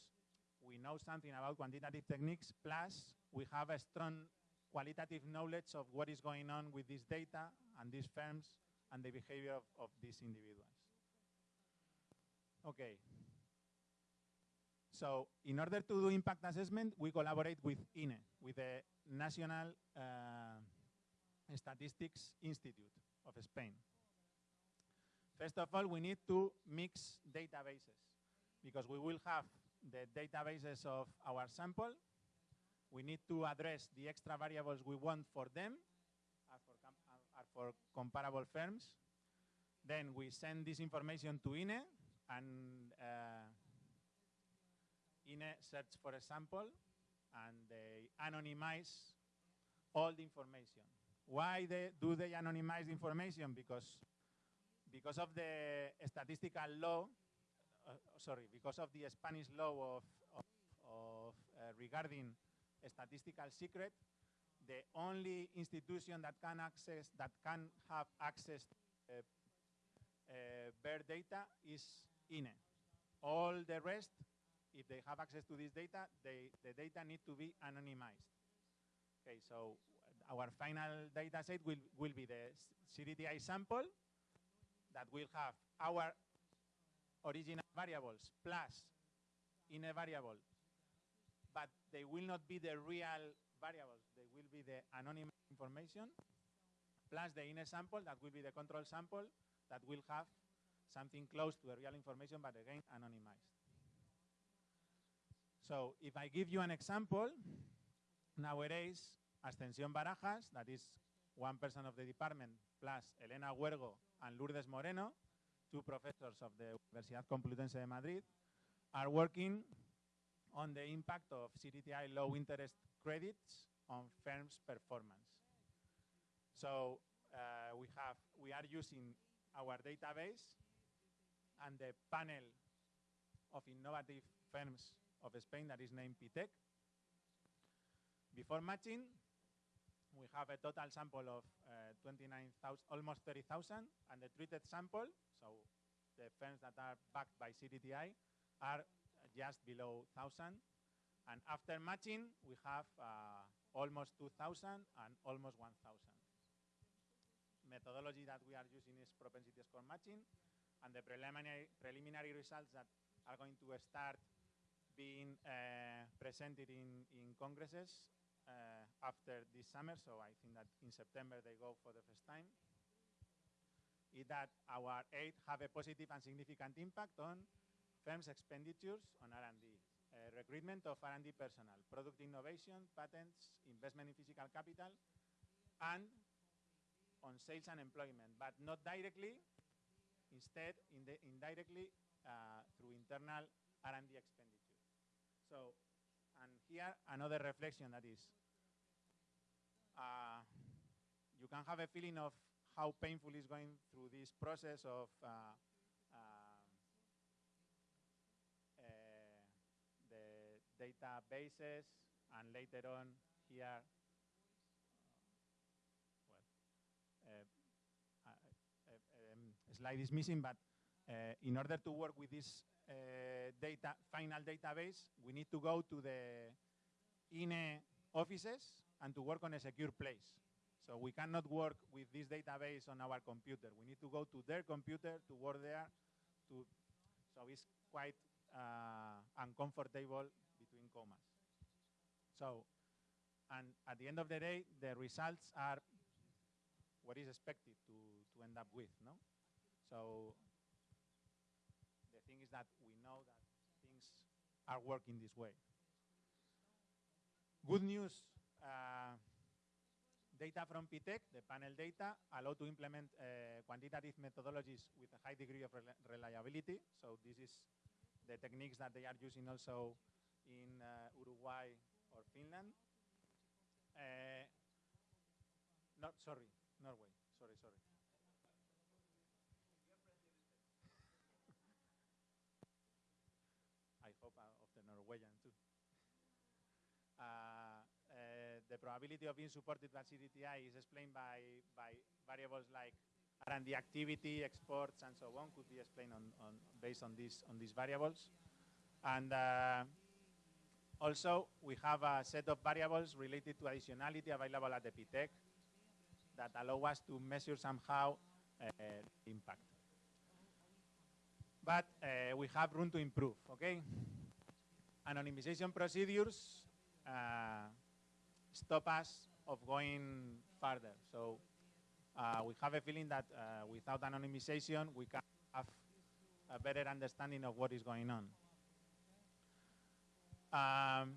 we know something about quantitative techniques, plus we have a strong qualitative knowledge of what is going on with this data and these firms and the behavior of, of these individuals. Okay. So in order to do impact assessment, we collaborate with INE, with the National uh, Statistics Institute of Spain. First of all, we need to mix databases because we will have the databases of our sample we need to address the extra variables we want for them, are for, are for comparable firms. Then we send this information to INE, and uh, INE search for a sample, and they anonymize all the information. Why they, do they anonymize the information? Because, because of the statistical law, sorry, because of the Spanish law of, of, of uh, regarding statistical secret, the only institution that can access that can have access to uh, uh, bare data is INE. All the rest, if they have access to this data, they, the data need to be anonymized. Okay, so our final data set will, will be the CDTI sample that will have our original variables plus INE variable but they will not be the real variables. They will be the anonymous information plus the INE sample that will be the control sample that will have something close to the real information, but again, anonymized. So if I give you an example, nowadays, Ascensión Barajas, that is one person of the department, plus Elena Huergo and Lourdes Moreno, two professors of the Universidad Complutense de Madrid, are working on the impact of CDTI low interest credits on firms' performance. So uh, we have, we are using our database and the panel of innovative firms of Spain that is named PITEC. Before matching, we have a total sample of uh, 29,000, almost 30,000, and the treated sample, so the firms that are backed by CDTI, are just below 1,000. And after matching, we have uh, almost 2,000 and almost 1,000. Methodology that we are using is propensity score matching, and the preliminary, preliminary results that are going to start being uh, presented in, in congresses uh, after this summer, so I think that in September they go for the first time, is that our aid have a positive and significant impact on firms' expenditures on R&D, uh, recruitment of R&D personnel, product innovation, patents, investment in physical capital, and on sales and employment, but not directly, instead in the indirectly uh, through internal R&D expenditure. So, and here another reflection that is, uh, you can have a feeling of how painful is going through this process of uh, um, uh, the databases and later on here, well, uh, uh, uh, um, slide is missing, but uh, in order to work with this uh, data final database, we need to go to the INE offices and to work on a secure place. So we cannot work with this database on our computer. We need to go to their computer to work there. To, so it's quite uh, uncomfortable between commas. So, and at the end of the day, the results are what is expected to, to end up with, no? So the thing is that we know that things are working this way. Good news, uh, data from PITEC, the panel data, allow to implement uh, quantitative methodologies with a high degree of rel reliability. So this is the techniques that they are using also in uh, Uruguay or Finland. Uh, not, sorry, Norway, sorry, sorry. I hope uh, of the Norwegian too. Uh, uh, the probability of being supported by CDTI is explained by, by variables like R&D activity, exports, and so on, could be explained on, on based on these, on these variables. And uh, also, we have a set of variables related to additionality available at the that allow us to measure somehow uh, impact. But uh, we have room to improve, okay? Anonymization procedures uh, stop us of going further. So uh, we have a feeling that uh, without anonymization, we can have a better understanding of what is going on. Um,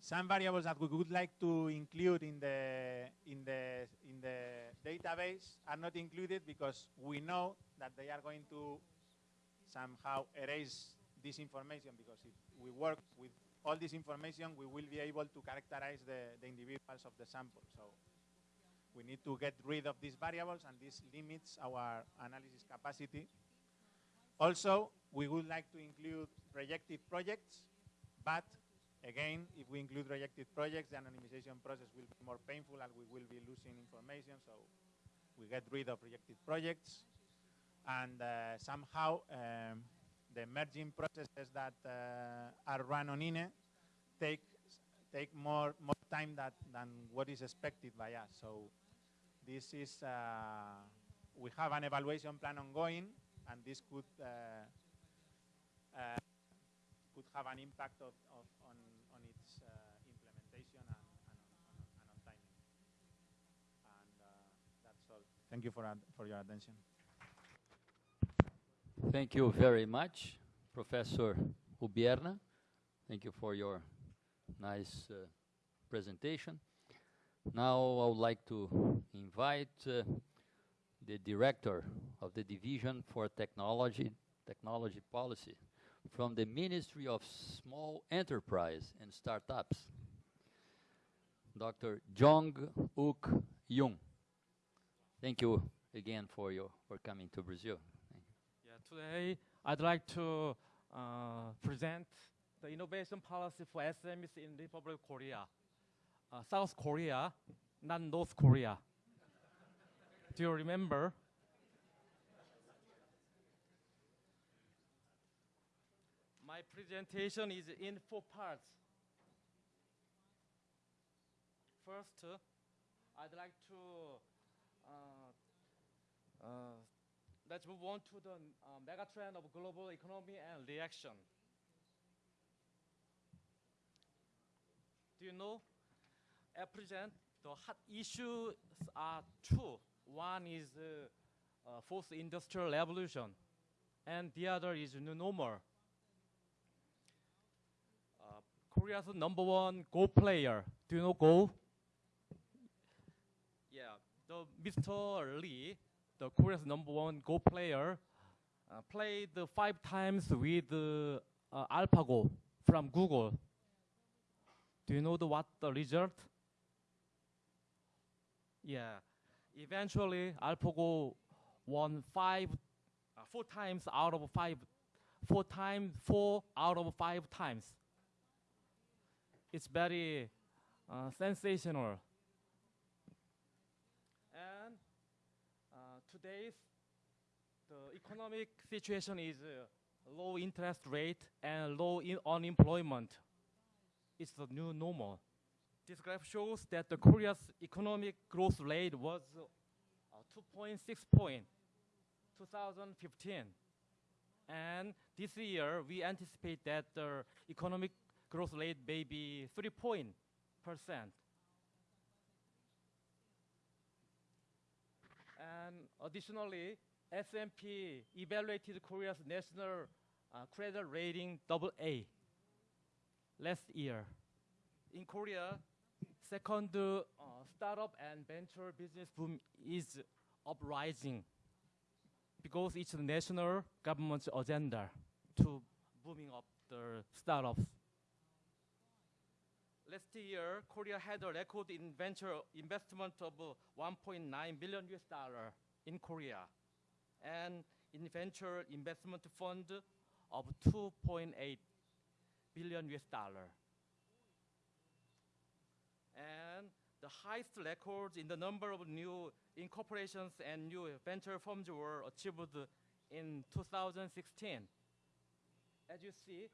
some variables that we would like to include in the, in, the, in the database are not included because we know that they are going to somehow erase this information because if we work with all this information, we will be able to characterize the, the individuals of the sample. So we need to get rid of these variables and this limits our analysis capacity. Also, we would like to include rejected projects, but again, if we include rejected projects, the anonymization process will be more painful and we will be losing information, so we get rid of rejected projects. And uh, somehow, um, the merging processes that uh, are run on INE take, take more, more time that, than what is expected by us. So this is, uh, we have an evaluation plan ongoing, and this could uh, could have an impact of, of on, on its implementation and, and, on, and on timing. And that's all. Thank you for, for your attention. Thank you very much, Professor Ubierna. Thank you for your nice uh, presentation. Now I would like to invite uh, the director of the Division for Technology, Technology Policy from the Ministry of Small Enterprise and Startups, Dr. Jong Uk Jung. Thank you again for your for coming to Brazil. Today, I'd like to uh, present the innovation policy for SMEs in Republic of Korea. Uh, South Korea, not North Korea. Do you remember? My presentation is in four parts. First, I'd like to uh, uh, let's move on to the um, uh, megatrend of global economy and reaction. Do you know? At present, the hot issues are two. One is uh, uh, fourth industrial revolution, and the other is new normal. Uh, Korea's number one Go player. Do you know Go? Yeah, the Mr. Lee the Korea's number one Go player, uh, played five times with uh, AlphaGo from Google. Do you know the, what the result? Yeah, eventually AlphaGo won five, uh, four times out of five, four times, four out of five times. It's very uh, sensational. And uh, today's the economic situation is uh, low interest rate and low unemployment. It's the new normal. This graph shows that the Korea's economic growth rate was uh, 2.6 point 2015. And this year, we anticipate that the economic growth rate may be 3 point percent. And additionally, S&P evaluated Korea's national uh, credit rating double A last year. In Korea, second uh, startup and venture business boom is uprising because it's the national government's agenda to booming up the startups. Last year, Korea had a record venture investment of uh, 1.9 billion US dollar in Korea and in venture investment fund of 2.8 billion US dollar. And the highest records in the number of new incorporations and new venture firms were achieved in 2016. As you see,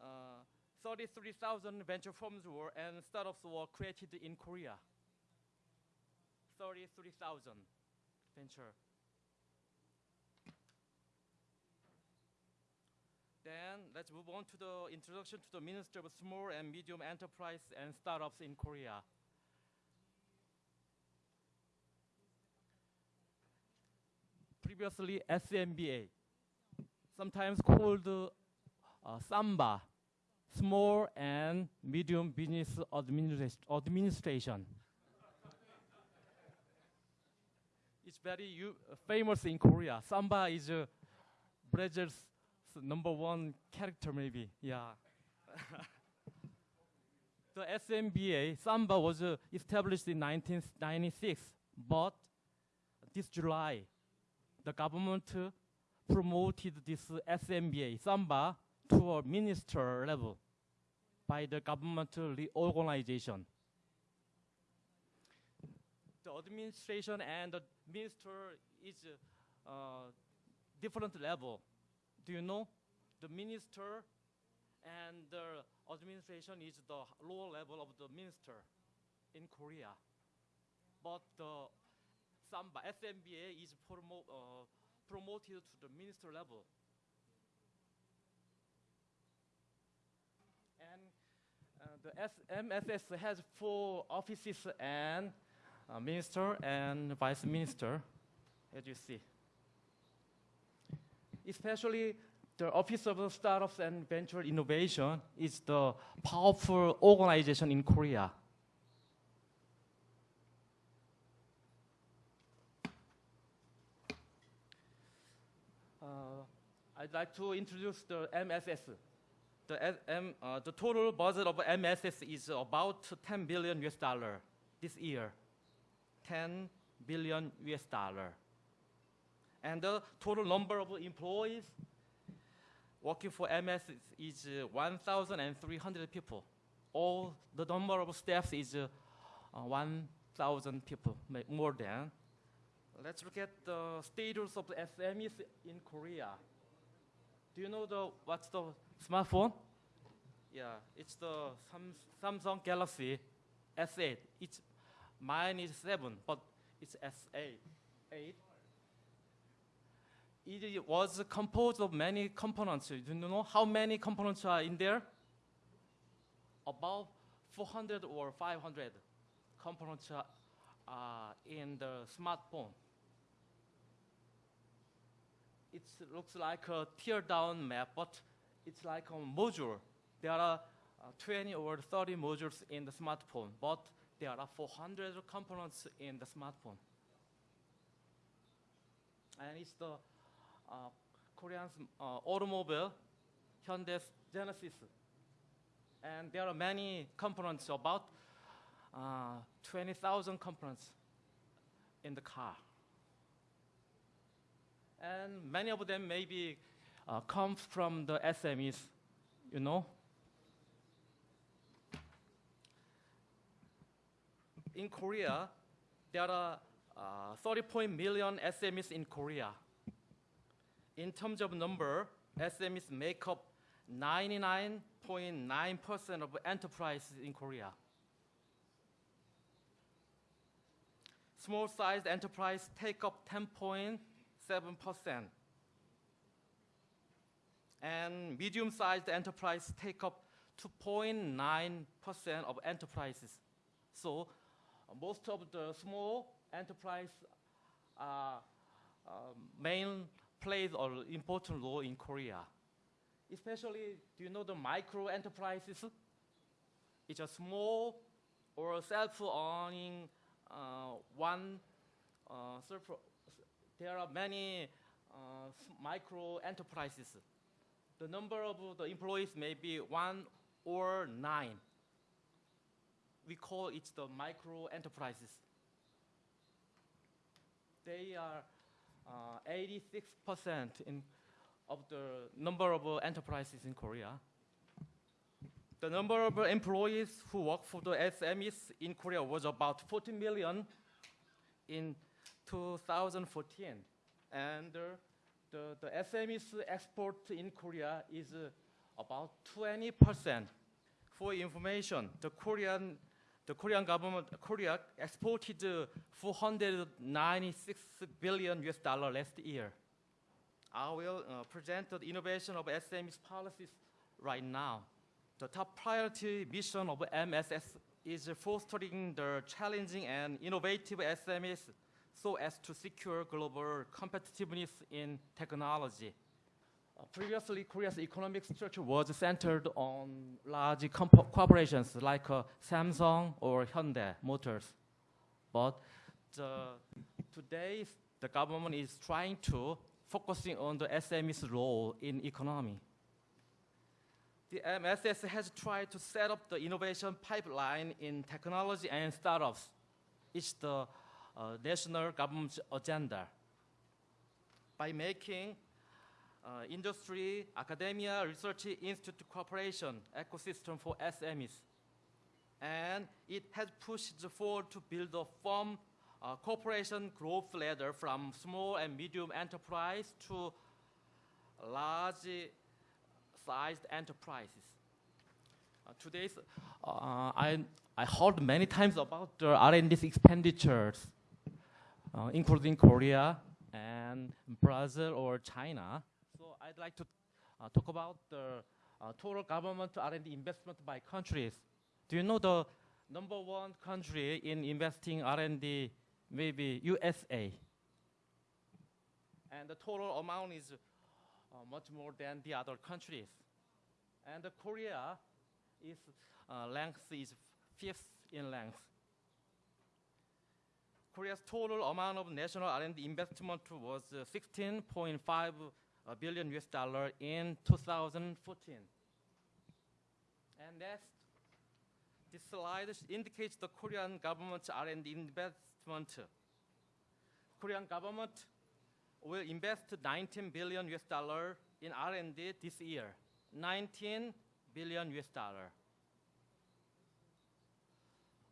uh, 33,000 venture firms were and startups were created in Korea. 33,000 venture Then let's move on to the introduction to the Ministry of Small and Medium Enterprise and Startups in Korea. Previously SMBA, sometimes called uh, SAMBA, Small and Medium Business Administ Administration. it's very famous in Korea. Samba is uh, Brazil's number one character maybe. Yeah. the SMBA, Samba was uh, established in 1996, but this July, the government uh, promoted this SMBA, Samba, to a minister level by the government reorganization. The administration and the minister is uh, different level do you know? The minister and the administration is the lower level of the minister in Korea. But the Samba, SMBA is promo, uh, promoted to the minister level. And uh, the MSS has four offices and uh, minister and vice minister, as you see especially the Office of Startups and Venture Innovation is the powerful organization in Korea. Uh, I'd like to introduce the MSS. The, M, uh, the total budget of MSS is about 10 billion US dollar this year. 10 billion US dollar and the total number of employees working for MS is, is uh, 1,300 people. All the number of staff is uh, uh 1,000 people, more than. Let's look at the status of the SMEs in Korea. Do you know the what's the smartphone? Yeah, it's the Samsung Galaxy S8. It's mine is seven, but it's S8. Eight it was composed of many components. Do you know how many components are in there? About 400 or 500 components are uh, in the smartphone. It looks like a tear down map, but it's like a module. There are uh, 20 or 30 modules in the smartphone, but there are 400 components in the smartphone. And it's the uh, Korean uh, automobile, Hyundai Genesis. And there are many components, about uh, 20,000 components in the car. And many of them maybe uh, come from the SMEs, you know. In Korea, there are uh, 30 point million SMEs in Korea. In terms of number, SMEs make up 99.9% of enterprises in Korea. Small-sized enterprise take up 10.7%. And medium-sized enterprise take up 2.9% of enterprises. So uh, most of the small enterprise uh, uh, main plays an important role in Korea. Especially, do you know the micro enterprises? It's a small or self-owning uh, one. Uh, there are many uh, micro enterprises. The number of the employees may be one or nine. We call it the micro enterprises. They are uh, 86% in, of the number of uh, enterprises in Korea. The number of employees who work for the SMEs in Korea was about 14 million in 2014. And uh, the, the SMEs export in Korea is uh, about 20%. For information, the Korean, the Korean government, Korea exported uh, 496 billion US dollar last year. I will uh, present the innovation of SMEs policies right now. The top priority mission of MSS is fostering the challenging and innovative SMEs so as to secure global competitiveness in technology. Uh, previously, Korea's economic structure was centered on large corporations like uh, Samsung or Hyundai Motors. But the, today, the government is trying to focusing on the SME's role in economy. The MSS has tried to set up the innovation pipeline in technology and startups. It's the uh, national government's agenda. By making uh, industry, academia, research institute cooperation ecosystem for SMEs. And it has pushed forward to build a firm uh, corporation growth ladder from small and medium enterprise to large sized enterprises. Uh, today's, uh, I, I heard many times about the R&D expenditures, uh, including Korea and Brazil or China. So I'd like to uh, talk about the uh, total government R&D investment by countries. Do you know the number one country in investing R&D? Maybe USA. And the total amount is uh, much more than the other countries. And Korea is uh, length is fifth in length. Korea's total amount of national R&D investment was uh, 16.5 uh, US dollar in 2014. And next, this slide indicates the Korean government's R&D investment. Korean government will invest 19 billion US dollar in R&D this year. 19 billion US dollar.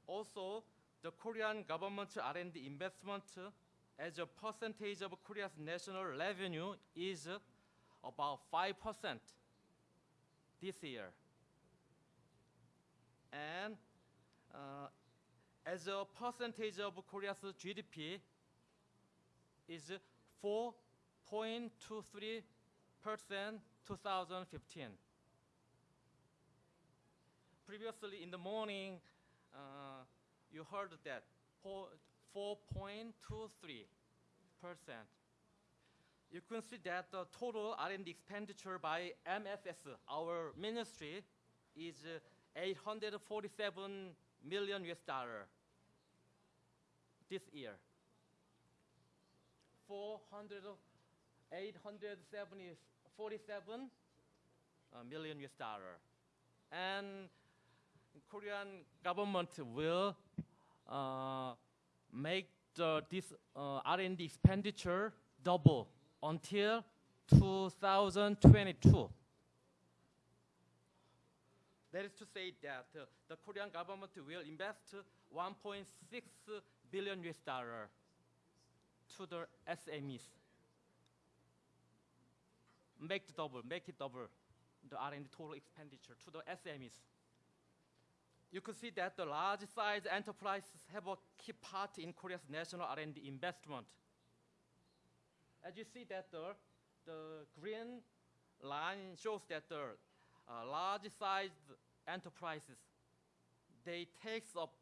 Also, the Korean government's R&D investment as a percentage of Korea's national revenue is about 5% this year. And uh, as a percentage of Korea's GDP is 4.23% 2015. previously in the morning, uh, you heard that 4.23 percent. You can see that the total R&D expenditure by MSS, our ministry, is uh, 847 million US dollar this year. 400, 870, 47 uh, million US dollar. And Korean government will make the, this uh, R&D expenditure double until 2022. That is to say that uh, the Korean government will invest 1.6 billion US dollar to the SMEs. Make it double, make it double the R&D total expenditure to the SMEs. You can see that the large size enterprises have a key part in Korea's national R&D investment. As you see that the, the green line shows that the uh, large sized enterprises, they takes up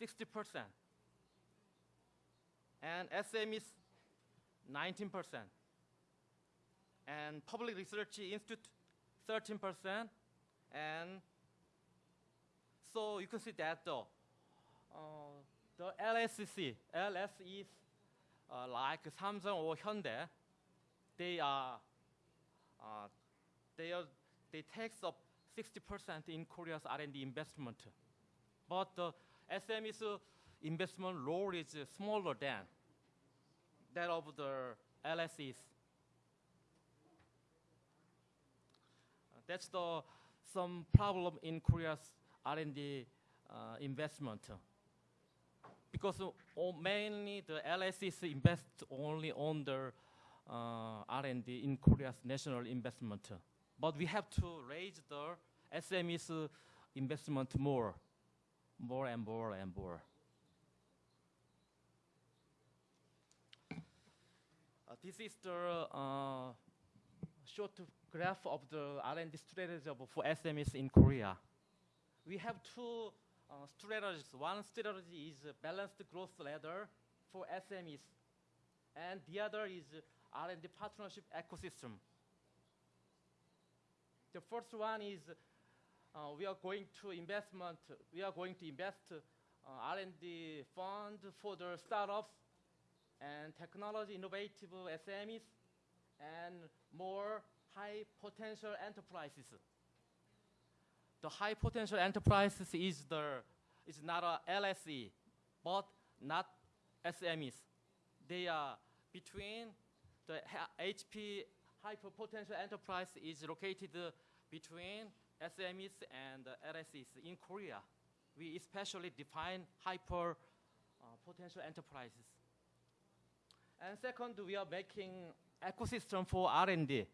60%. And SMEs, 19%. And Public Research Institute, 13%. And so you can see that uh, the LSC, LS is uh, like Samsung or Hyundai, they are, uh, they are, they takes up 60% in Korea's R&D investment. But the SME's uh, investment role is uh, smaller than that of the LSEs. Uh, that's the some problem in Korea's R&D uh, investment. Because mainly the LSEs invest only on the uh, R&D in Korea's national investment. But we have to raise the SMEs uh, investment more, more and more and more. Uh, this is the uh, short graph of the R&D strategy for SMEs in Korea. We have two uh, strategies. One strategy is balanced growth ladder for SMEs, and the other is R&D partnership ecosystem. The first one is uh, we are going to investment. We are going to invest uh, R&D fund for the startups and technology innovative SMEs and more high potential enterprises. The high potential enterprises is the is not a LSE, but not SMEs. They are between the HP hyper potential enterprise is located between SMEs and LSEs in Korea. We especially define hyper uh, potential enterprises. And second, we are making ecosystem for R&D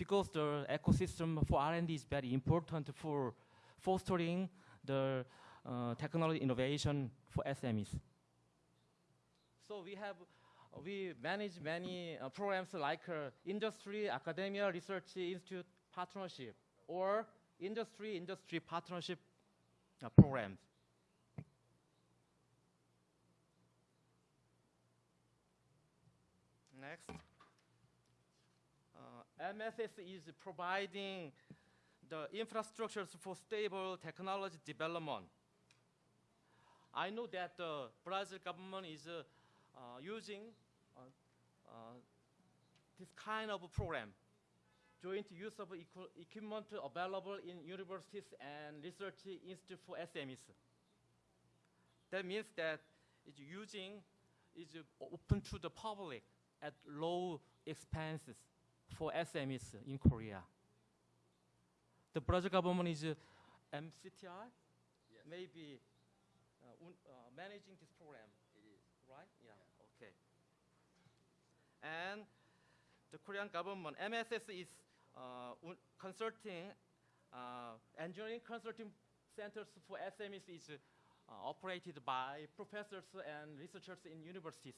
because the ecosystem for R&D is very important for fostering the uh, technology innovation for SMEs. So we have we manage many uh, programs like uh, industry, academia, research institute partnership, or industry industry partnership uh, programs. Next. MSS is providing the infrastructures for stable technology development. I know that the Brazil government is uh, uh, using uh, uh, this kind of program, joint use of equi- equipment available in universities and research institute for SMEs. That means that it's using is open to the public at low expenses for SMEs in Korea. The Brazil government is uh, MCTI, Yes. maybe uh, un- uh, managing this program, It is. right? Yeah. Okay. And the Korean government, MSS is uh, un- consulting, uh, engineering consulting centers for SMEs is uh, operated by professors and researchers in universities.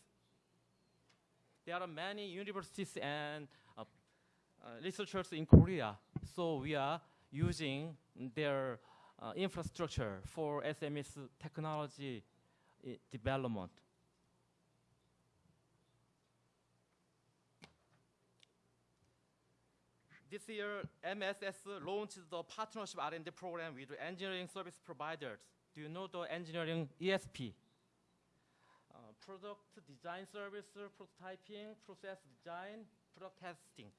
There are many universities and researchers in Korea, so we are using their uh, infrastructure for SMS technology development. This year, MSS launched the partnership R&D program with engineering service providers. Do you know the engineering ESP? Uh, product design service, uh, prototyping, process design, product testing.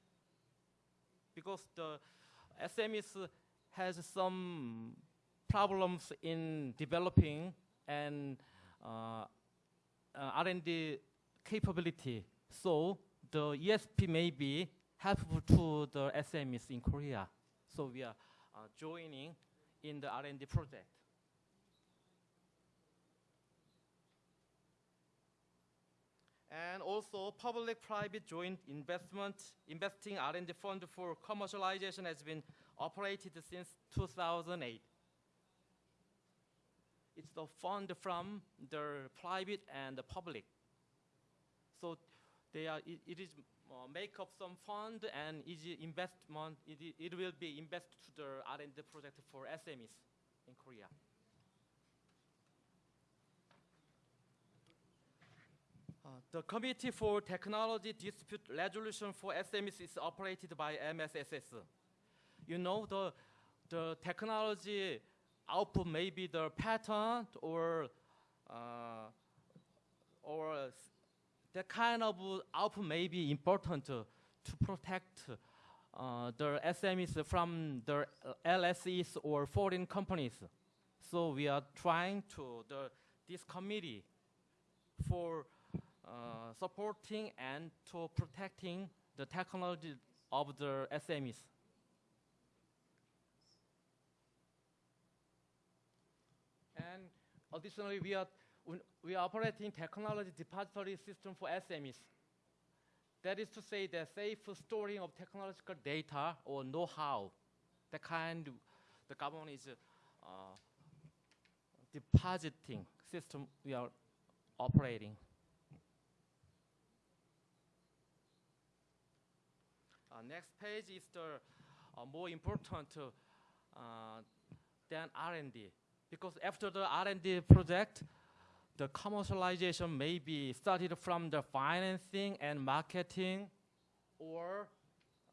Because the SMEs has some problems in developing and uh, uh, R&D capability. So the ESP may be helpful to the SMEs in Korea. So we are uh, joining in the R&D project. And also public-private joint investment, investing R&D fund for commercialization has been operated since 2008. It's the fund from the private and the public. So they are, it, it is uh, make up some fund and is investment, it, it will be invested to the R&D project for SMEs in Korea. Uh, the Committee for Technology Dispute Resolution for SMEs is operated by MSSS. You know, the, the technology output may be the patent or, uh, or that kind of output may be important to, to protect uh, the SMEs from the LSEs or foreign companies. So we are trying to, the, this committee for uh, supporting and to protecting the technology of the SMEs. And additionally, we are, we- are operating technology depository system for SMEs. That is to say the safe storing of technological data or know-how. The kind the government is uh, depositing system we are operating. Uh, next page is the uh, more important uh, than R&D because after the R&D project, the commercialization may be started from the financing and marketing, or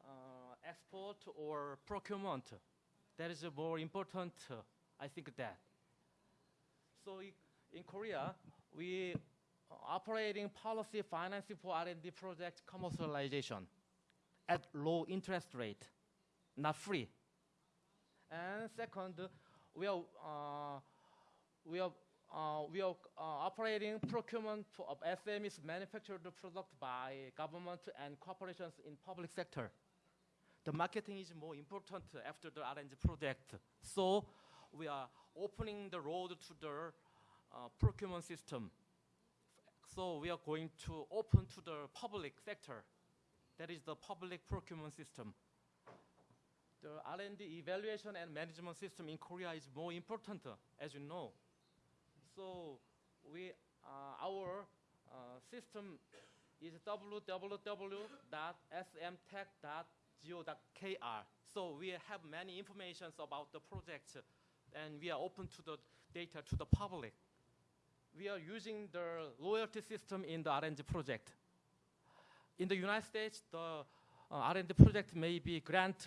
uh, export or procurement. That is more important, I think that. So in Korea, we operating policy financing for R&D project commercialization at low interest rate, not free. And second, we are, uh, we are, uh, we are uh, operating procurement of SMEs manufactured product by government and corporations in public sector. The marketing is more important after the R&D project. So we are opening the road to the uh, procurement system. So we are going to open to the public sector that is the public procurement system. The R&D evaluation and management system in Korea is more important, as you know. So we, uh, our uh, system is www.smtech.go.kr. So we have many informations about the project, and we are open to the data to the public. We are using the royalty system in the R&D project in the United States, the uh, R&D project may be grant.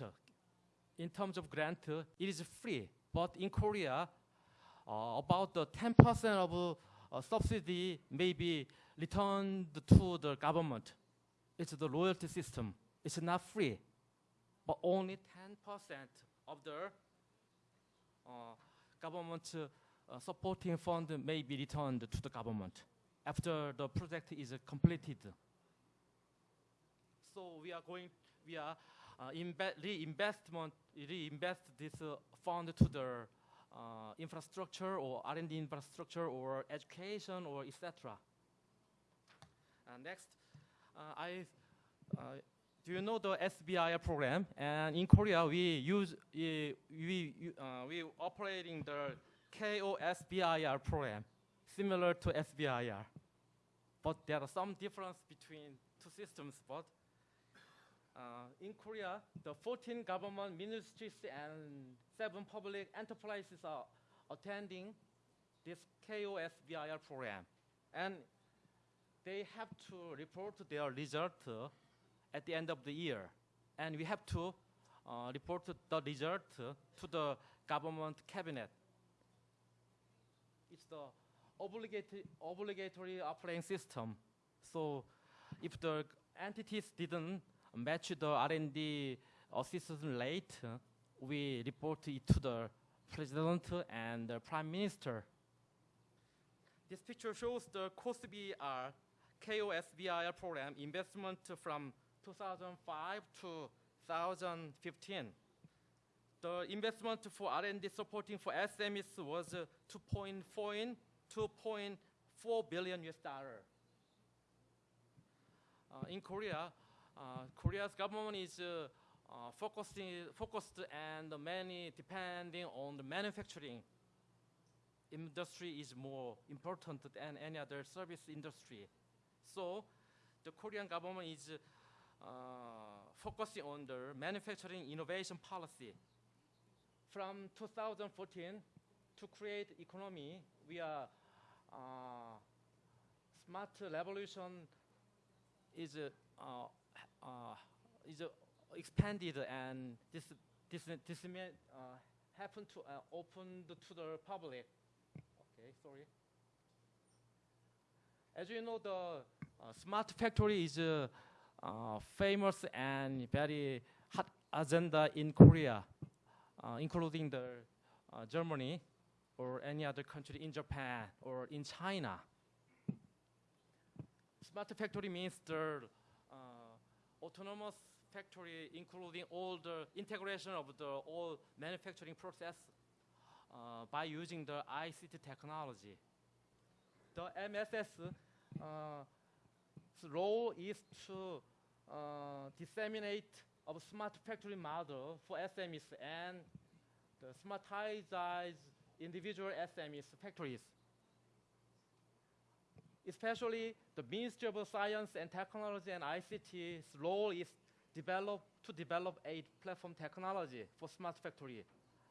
In terms of grant, it is free. But in Korea, uh, about the 10% of uh, subsidy may be returned to the government. It's the royalty system. It's not free, but only 10% of the uh, government uh, supporting fund may be returned to the government after the project is completed. So we are going, we are uh, reinvestment, reinvest this uh, fund to the uh, infrastructure or R&D infrastructure or education or etc. Next, uh, I, uh, do you know the SBIR program? And in Korea, we use, uh, we, uh, we operating the KOSBIR program, similar to SBIR. But there are some difference between two systems, but uh, in Korea, the 14 government ministries and seven public enterprises are attending this KOSBIR program. And they have to report their result uh, at the end of the year. And we have to uh, report the result to the government cabinet. It's the obligatory, obligatory operating system. So if the entities didn't match the R&D assistance rate, we report it to the president and the prime minister. This picture shows the KOSBIR program investment from 2005 to 2015. The investment for R&D supporting for SMEs was uh, 2.4 2.4 billion US dollar. Uh, in Korea, Korea's government is uh, uh, focusing, focused and many depending on the manufacturing industry is more important than any other service industry. So the Korean government is uh, focusing on the manufacturing innovation policy. From 2014 to create economy, we are uh, smart revolution is uh, uh, is uh, expanded and this this this uh, happened to uh, open to the public. Okay, sorry. As you know, the uh, smart factory is a uh, famous and very hot agenda in Korea, uh, including the uh, Germany or any other country in Japan or in China. Smart factory means the uh, autonomous factory, including all the integration of the all manufacturing process uh, by using the ICT technology. The MSS uh, role is to uh, disseminate a smart factory model for SMEs and the smartize individual SMEs factories. Especially the Ministry of Science and Technology and ICT's role is develop, to develop a platform technology for smart factory,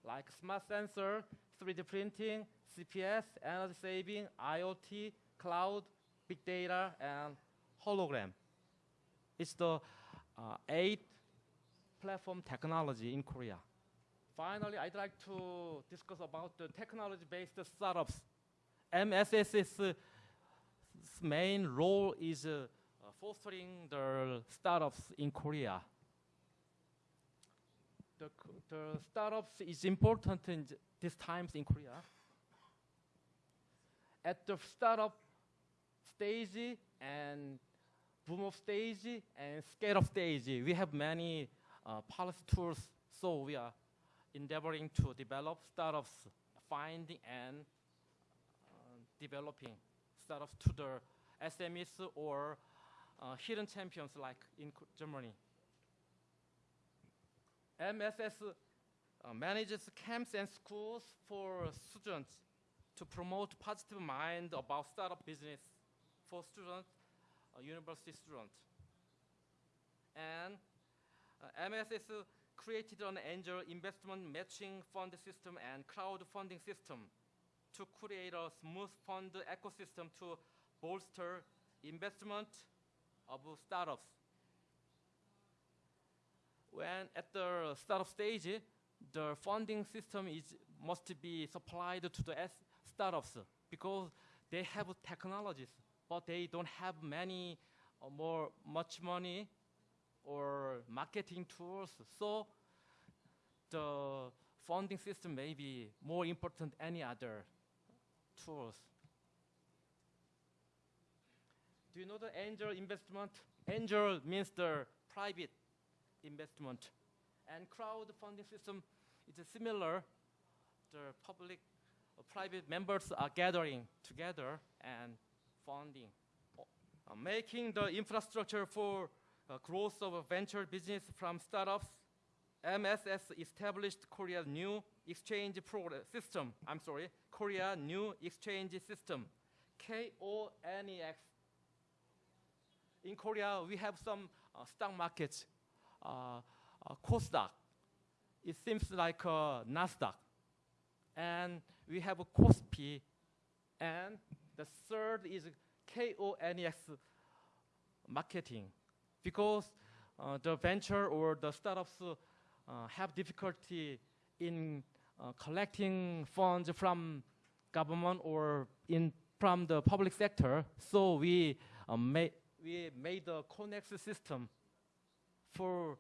like smart sensor, 3D printing, CPS, energy saving, IoT, cloud, big data, and hologram. It's the uh, eight platform technology in Korea. Finally, I'd like to discuss about the technology-based startups. MSS's uh, main role is uh, fostering the startups in Korea. The, the startups is important in these times in Korea. At the startup stage and boom of stage and scale of stage, we have many uh, policy tools, so we are endeavoring to develop startups, finding and uh, developing startups to the SMEs or uh, hidden champions like in Germany. MSS uh, manages camps and schools for students to promote positive mind about startup business for students, uh, university students. And uh, MSS created an angel investment matching fund system and crowdfunding system to create a smooth fund ecosystem to bolster investment of startups. When at the startup stage, the funding system is must be supplied to the startups because they have technologies, but they don't have many or more much money or marketing tools. So the funding system may be more important than any other tools. Do you know the angel investment? Angel means the private investment. And crowdfunding system is similar. The public or private members are gathering together and funding. Uh, making the infrastructure for uh, growth of a venture business from startups, MSS established Korea's new exchange system. I'm sorry, Korea New Exchange System, KONEX. In Korea, we have some uh, stock markets. uh, uh, KOSDAQ. It seems like uh, NASDAQ. And we have a KOSPI. And the third is KONEX marketing. Because uh, the venture or the startups uh, have difficulty in uh, collecting funds from government or in from the public sector. So we uh, made we made the KONEX system for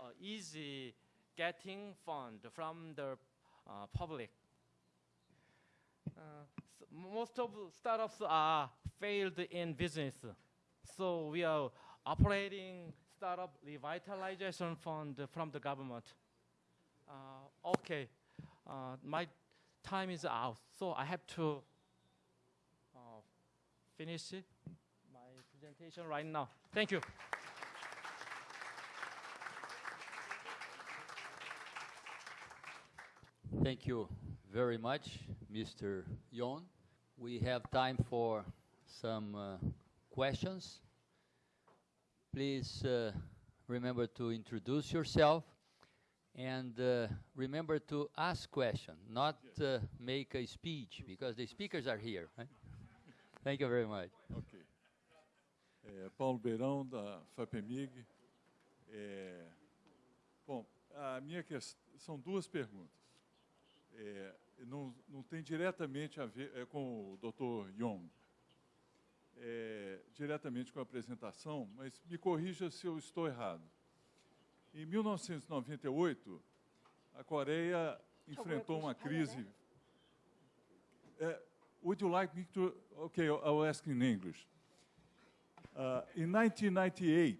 uh, easy getting fund from the uh, public. Uh, s- most of startups are failed in business, so we are operating startup revitalization fund from the government. Okay, uh, my time is out, so I have to uh, finish my presentation right now. Thank you. Thank you very much, Mr. Yon. We have time for some uh, questions. Please uh, remember to introduce yourself and uh, remember to ask questions, not uh, make a speech, because the speakers are here. Thank you very much. Ok. É, Paulo Beirão, da FAPEMIG. É, bom, a minha questão são duas perguntas. É, não, não tem diretamente a ver é, com o Dr. Yong, é, diretamente com a apresentação, mas me corrija se eu estou errado. Em 1998, a Coreia enfrentou uma crise. É, would you like me to? Okay, I'll ask in English. Uh, in 1998,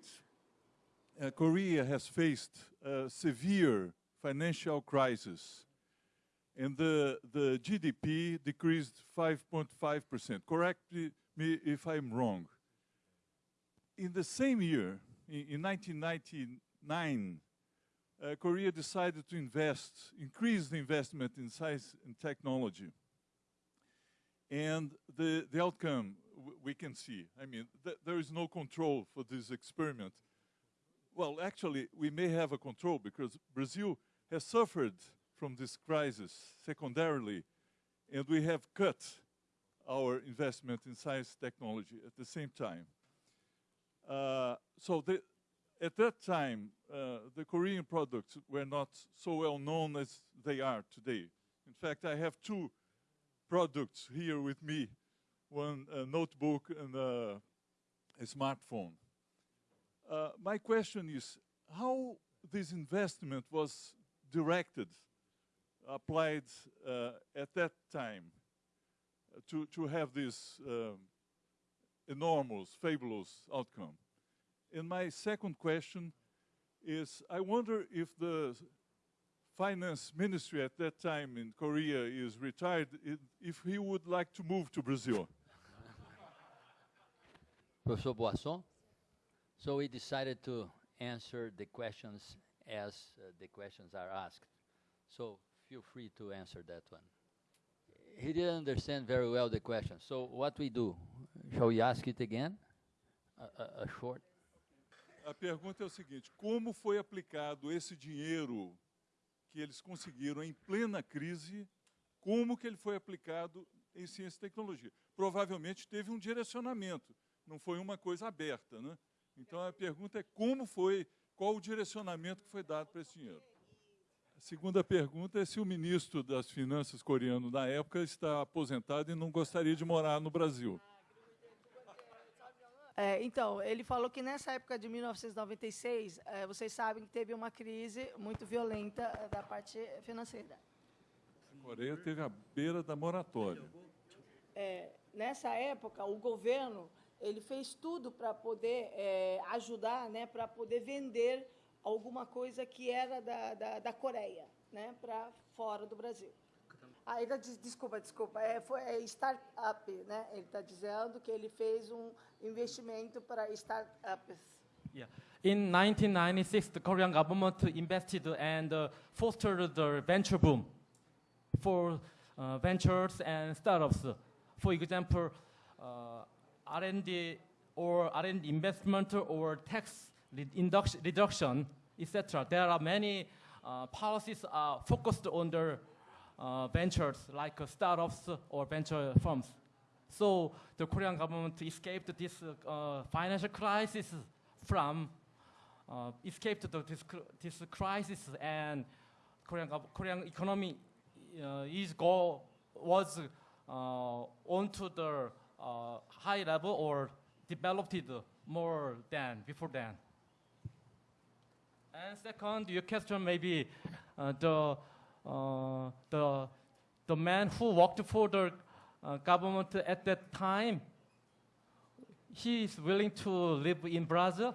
uh, Korea has faced a severe financial crisis, and the, the GDP decreased 5.5%. Correct me if I'm wrong. In the same year, in, in 1999, uh, Korea decided to invest, increase the investment in science and technology. And the, the outcome we can see. I mean, th- there is no control for this experiment. Well, actually, we may have a control because Brazil has suffered from this crisis secondarily, and we have cut our investment in science technology at the same time. Uh, so the, at that time, uh, the Korean products were not so well known as they are today. In fact, I have two products here with me, one a notebook and a, a smartphone. Uh, my question is how this investment was directed, applied uh, at that time uh, to, to have this um, enormous, fabulous outcome. And my second question is I wonder if the finance ministry at that time in Korea is retired, if he would like to move to Brazil. Professor Boisson. So we decided to answer the questions as uh, the questions are asked. So feel free to answer that one. He didn't understand very well the question. So what we do? Shall we ask it again? A, a, a short. A pergunta é o seguinte: como foi aplicado esse dinheiro que eles conseguiram em plena crise? Como que ele foi aplicado em ciência e tecnologia? Provavelmente teve um direcionamento, não foi uma coisa aberta, né? Então a pergunta é como foi, qual o direcionamento que foi dado para esse dinheiro? A segunda pergunta é se o ministro das Finanças coreano da época está aposentado e não gostaria de morar no Brasil. É, então, ele falou que nessa época de 1996, é, vocês sabem que teve uma crise muito violenta é, da parte financeira. A Coreia teve a beira da moratória. É, nessa época, o governo ele fez tudo para poder é, ajudar, né, para poder vender alguma coisa que era da, da, da Coreia, né, para fora do Brasil. Ah, ele tá, desculpa, desculpa. É, foi é startup, né? Ele está dizendo que ele fez um investimento para startups. Yeah. In 1996, the Korean government invested and uh, fostered the venture boom for uh, ventures and startups. For example, uh, R&D or R&D investment or tax reduction etc. There are many uh, policies are focused on the uh, ventures like uh, startups or venture firms. So the Korean government escaped this uh, financial crisis from uh, escaped the, this, this crisis and Korean, Korean economy uh, is go was uh, onto the high level or developed more than before then. And second, your question maybe the uh, the the man who worked for the uh, government at that time. He is willing to live in Brazil.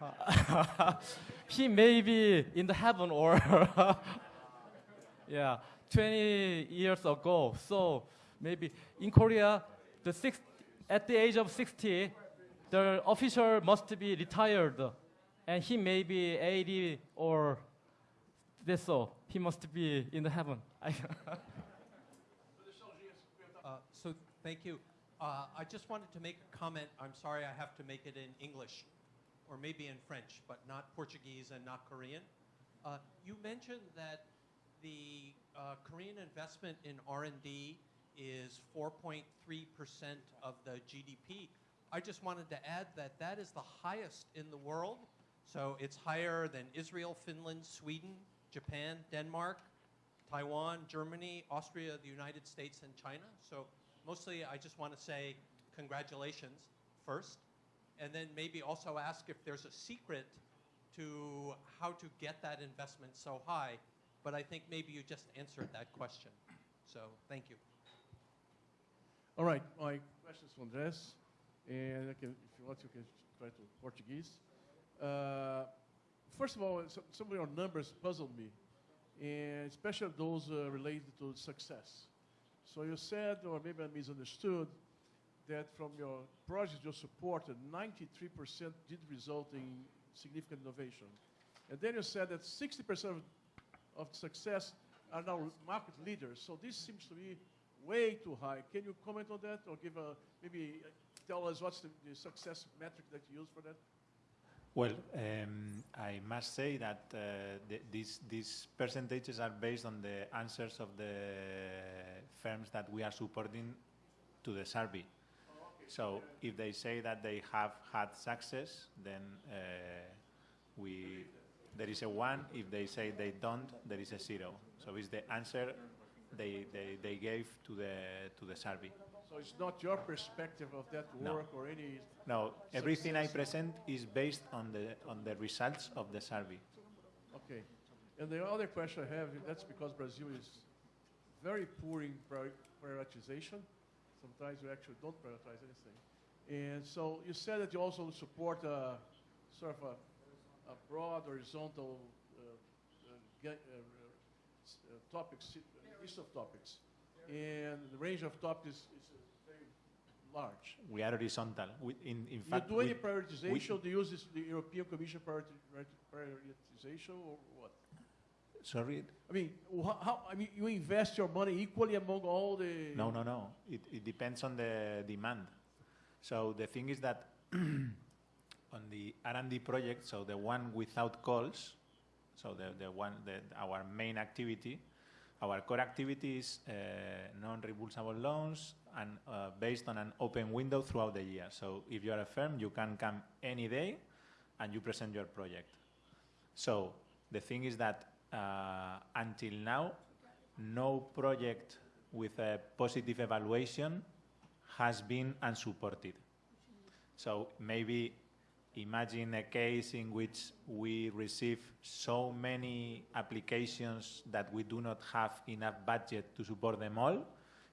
he may be in the heaven or yeah 20 years ago so maybe in korea the six, at the age of 60 the official must be retired and he may be 80 or so he must be in the heaven Uh, So, thank you. Uh, I just wanted to make a comment. I'm sorry I have to make it in English, or maybe in French, but not Portuguese and not Korean. Uh, You mentioned that the uh, Korean investment in R&D is 4.3% of the GDP. I just wanted to add that that is the highest in the world. So it's higher than Israel, Finland, Sweden, Japan, Denmark, Taiwan, Germany, Austria, the United States, and China. So mostly I just want to say congratulations first, and then maybe also ask if there's a secret to how to get that investment so high. But I think maybe you just answered that question. So thank you. All right, my question is from Andres, and can, if you want, you can try to Portuguese. Uh, first of all, some, of your numbers puzzled me, and especially those uh, related to success. So you said, or maybe I misunderstood, that from your projects you supported, 93% did result in significant innovation. And then you said that 60% of, of success are now market leaders. So this seems to be way too high. Can you comment on that or give a, maybe uh, tell us what's the, the success metric that you use for that? Well, um, I must say that uh, the, these, these percentages are based on the answers of the firms that we are supporting to the survey. So if they say that they have had success, then uh, we, there is a one. If they say they don't, there is a zero. So it's the answer they, they, they gave to the, to the survey. So it's not your perspective of that No. work or any. No, everything I present is based on the, on the results of the survey. Okay. And the other question I have, that's because Brazil is very poor in prior- prioritization. Sometimes we actually don't prioritize anything. And so you said that you also support a sort of a, a broad horizontal uh, uh, uh, uh, topics, uh, list of topics. And the range of topics is, is very large. We are horizontal. We, in, in Do fact, you do any we- prioritization? Do you use this, the European Commission prioriti- prioritization or what? sorry, I mean, how, I mean, you invest your money equally among all the. no, no, no. It, it depends on the demand. So the thing is that on the R&D project, so the one without calls, so the, the one that our main activity, our core activity is uh, non-reimbursable loans and uh, based on an open window throughout the year. So if you are a firm, you can come any day and you present your project. So the thing is that uh, until now, no project with a positive evaluation has been unsupported. So maybe imagine a case in which we receive so many applications that we do not have enough budget to support them all.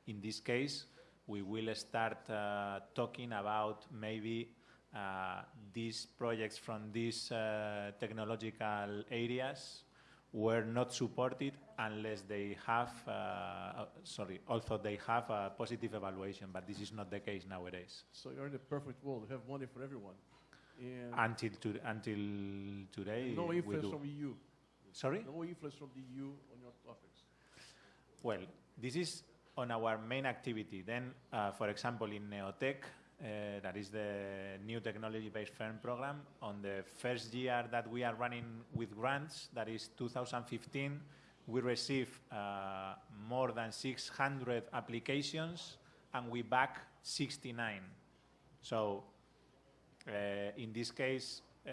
In this case, we will start uh, talking about maybe uh, these projects from these uh, technological areas were not supported unless they have, uh, uh, sorry, although they have a positive evaluation, but this is not the case nowadays. So you're in the perfect world. You have money for everyone. And Until, to, until today, no influence from EU. Sorry? No influence from the EU on your topics. Well, this is on our main activity. Then, uh, for example, in NEOTEC, uh, that is the new technology-based firm program. On the first year that we are running with grants, that is 2015, we received uh, more than 600 applications and we back 69. So in this case, uh,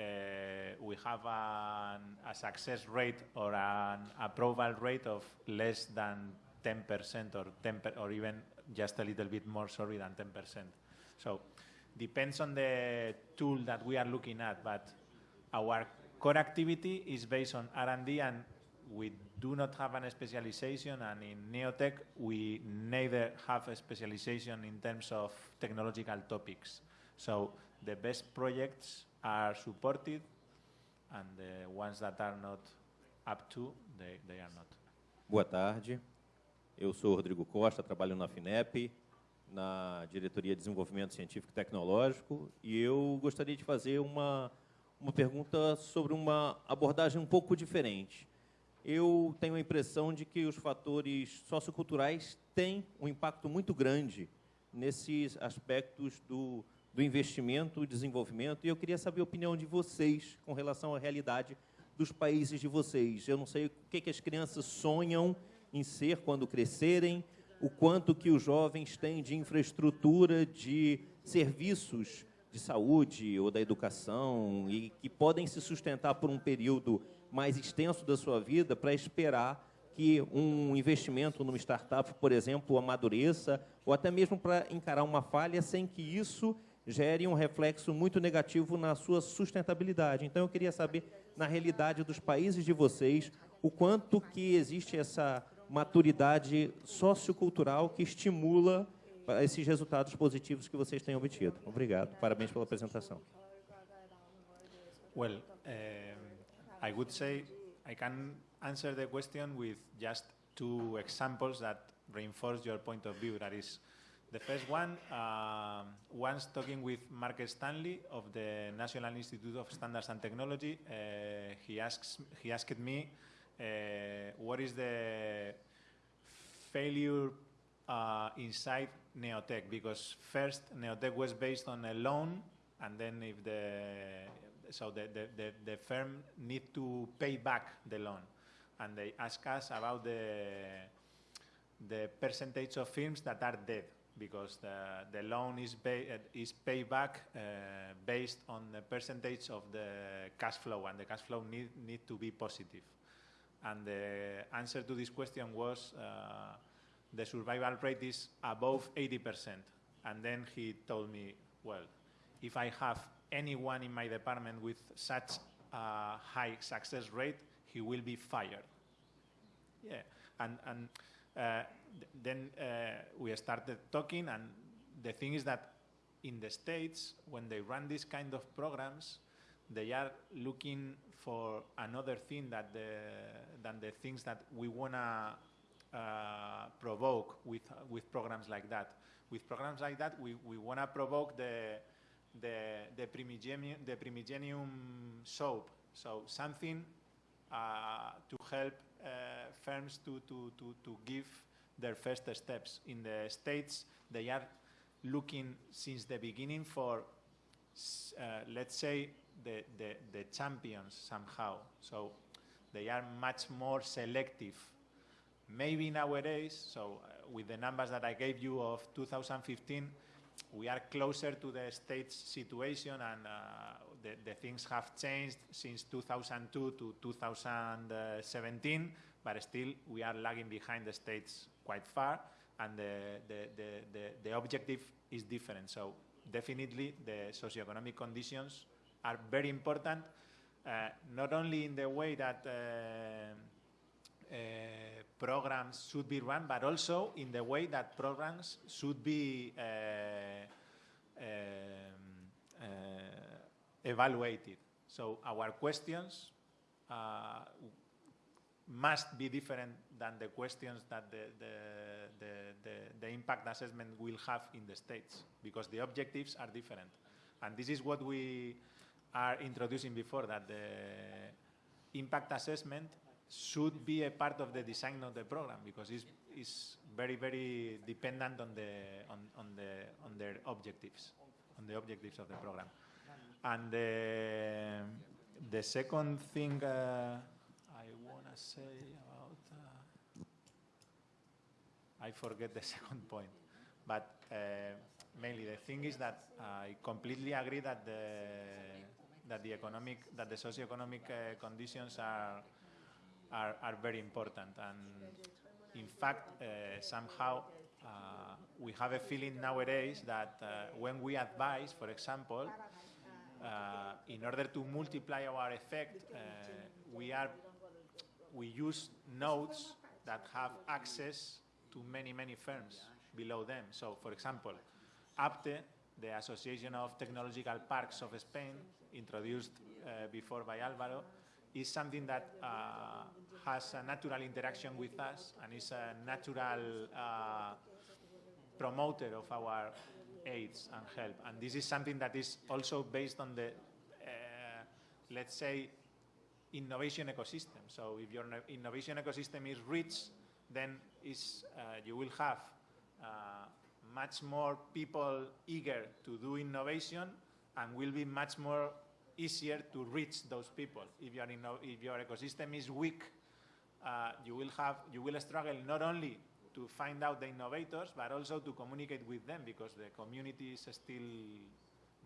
we have an, a success rate or an approval rate of less than 10% or 10 or even just a little bit more, sorry, than 10%. So depends on the tool that we are looking at, but our core activity is based on R&D and we do not have a specialization and in NEOTEC we neither have a specialization in terms of technological topics. So the best projects are supported and the ones that are not up to, they, they are not. Boa tarde. Eu sou Rodrigo Costa, trabalho na FINEP, na Diretoria de Desenvolvimento Científico e Tecnológico, e eu gostaria de fazer uma, uma pergunta sobre uma abordagem um pouco diferente. Eu tenho a impressão de que os fatores socioculturais têm um impacto muito grande nesses aspectos do, do investimento, desenvolvimento, e eu queria saber a opinião de vocês com relação à realidade dos países de vocês. Eu não sei o que, que as crianças sonham em ser quando crescerem, o quanto que os jovens têm de infraestrutura, de serviços de saúde ou da educação e que podem se sustentar por um período mais extenso da sua vida para esperar que um investimento numa startup, por exemplo, amadureça, ou até mesmo para encarar uma falha sem que isso gere um reflexo muito negativo na sua sustentabilidade. Então, eu queria saber, na realidade dos países de vocês, o quanto que existe essa maturidade sociocultural que estimula esses resultados positivos que vocês têm obtido. Obrigado. Parabéns pela apresentação. Well, I would say I can answer the question with just two examples that reinforce your point of view. That is, the first one, uh, once talking with Mark Stanley of the National Institute of Standards and Technology, uh, he asks he asked me uh, what is the failure uh, inside NEOTEC? Because first, NEOTEC was based on a loan, and then if the so the, the, the, the firm need to pay back the loan, and they ask us about the the percentage of firms that are dead because the, the loan is, uh, is paid back uh, based on the percentage of the cash flow, and the cash flow need, need to be positive. And the answer to this question was uh, the survival rate is above 80%. And then he told me, well, if I have anyone in my department with such a high success rate, he will be fired. Yeah, and, and uh, then uh, we started talking, and the thing is that in the States, when they run these kind of programs, they are looking for another thing that the, than the things that we want to uh, provoke with, uh, with programs like that. With programs like that, we, we want to provoke the, the, the, primigenium, the primigenium soap. So something uh, to help uh, firms to, to, to, to give their first steps. In the States, they are looking since the beginning for, uh, let's say, the, the, the champions somehow. So they are much more selective. Maybe nowadays, so uh, with the numbers that I gave you of 2015, we are closer to the state's situation and uh, the, the, things have changed since 2002 to 2017, but still we are lagging behind the states quite far and the, the, the, the, the objective is different. So definitely the socioeconomic conditions are very important, uh, not only in the way that uh, uh, programs should be run, but also in the way that programs should be um, evaluated. So our questions uh, must be different than the questions that the, the, the, the, impact assessment will have in the States, because the objectives are different. And this is what we are introducing before, that the impact assessment should be a part of the design of the program because it's, it's very, very dependent on, the, on, on, the, on their objectives, on the objectives of the program. And the, the second thing uh, I want to say I forget the second point, but uh, mainly the thing is that I completely agree that the, that the economic, that the socioeconomic uh, conditions are, are, are very important. And in fact, uh, somehow uh, we have a feeling nowadays that uh, when we advise, for example, uh, in order to multiply our effect, uh, we are we use nodes that have access to many many firms below them. So, for example, APTE, the Association of Technological Parks of Spain, introduced uh, before by Alvaro, is something that uh, has a natural interaction with us and is a natural uh, promoter of our aids and help. And this is something that is also based on the, uh, let's say, innovation ecosystem. So if your innovation ecosystem is rich, then is, uh, you will have uh, much more people eager to do innovation and will be much more easier to reach those people. If your, if your ecosystem is weak, uh, you will have you will struggle not only to find out the innovators but also to communicate with them because the community is still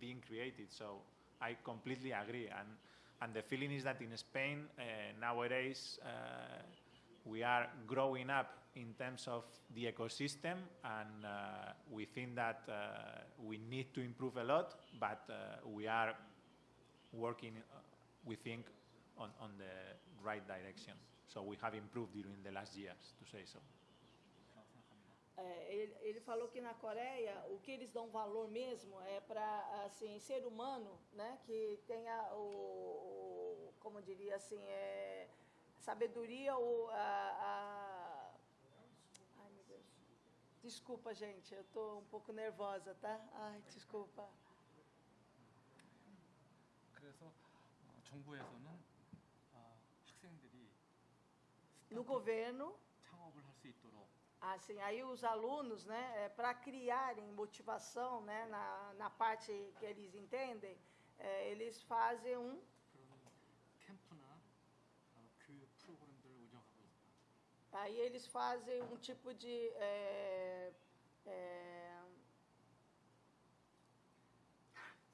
being created. So I completely agree. And and the feeling is that in Spain uh, nowadays uh, we are growing up in terms of the ecosystem, and uh, we think that uh, we need to improve a lot, but uh, we are working, uh, we think, on, on the right direction. So we have improved during the last years, to say so. É, ele, ele falou que na Coreia o que eles dão valor mesmo é para assim ser humano, né, que tenha o, o como diria assim é sabedoria ou a, a ai meu Deus, desculpa gente, eu tô um pouco nervosa, tá? Ai desculpa. 그래서 어, 정부에서는 어, 학생들이 No 스타트업 governo 창업을 할 수 있도록 Assim, aí os alunos, né, para criarem motivação, né, na, na parte que eles entendem, é, eles fazem um, aí eles fazem um tipo de é, é,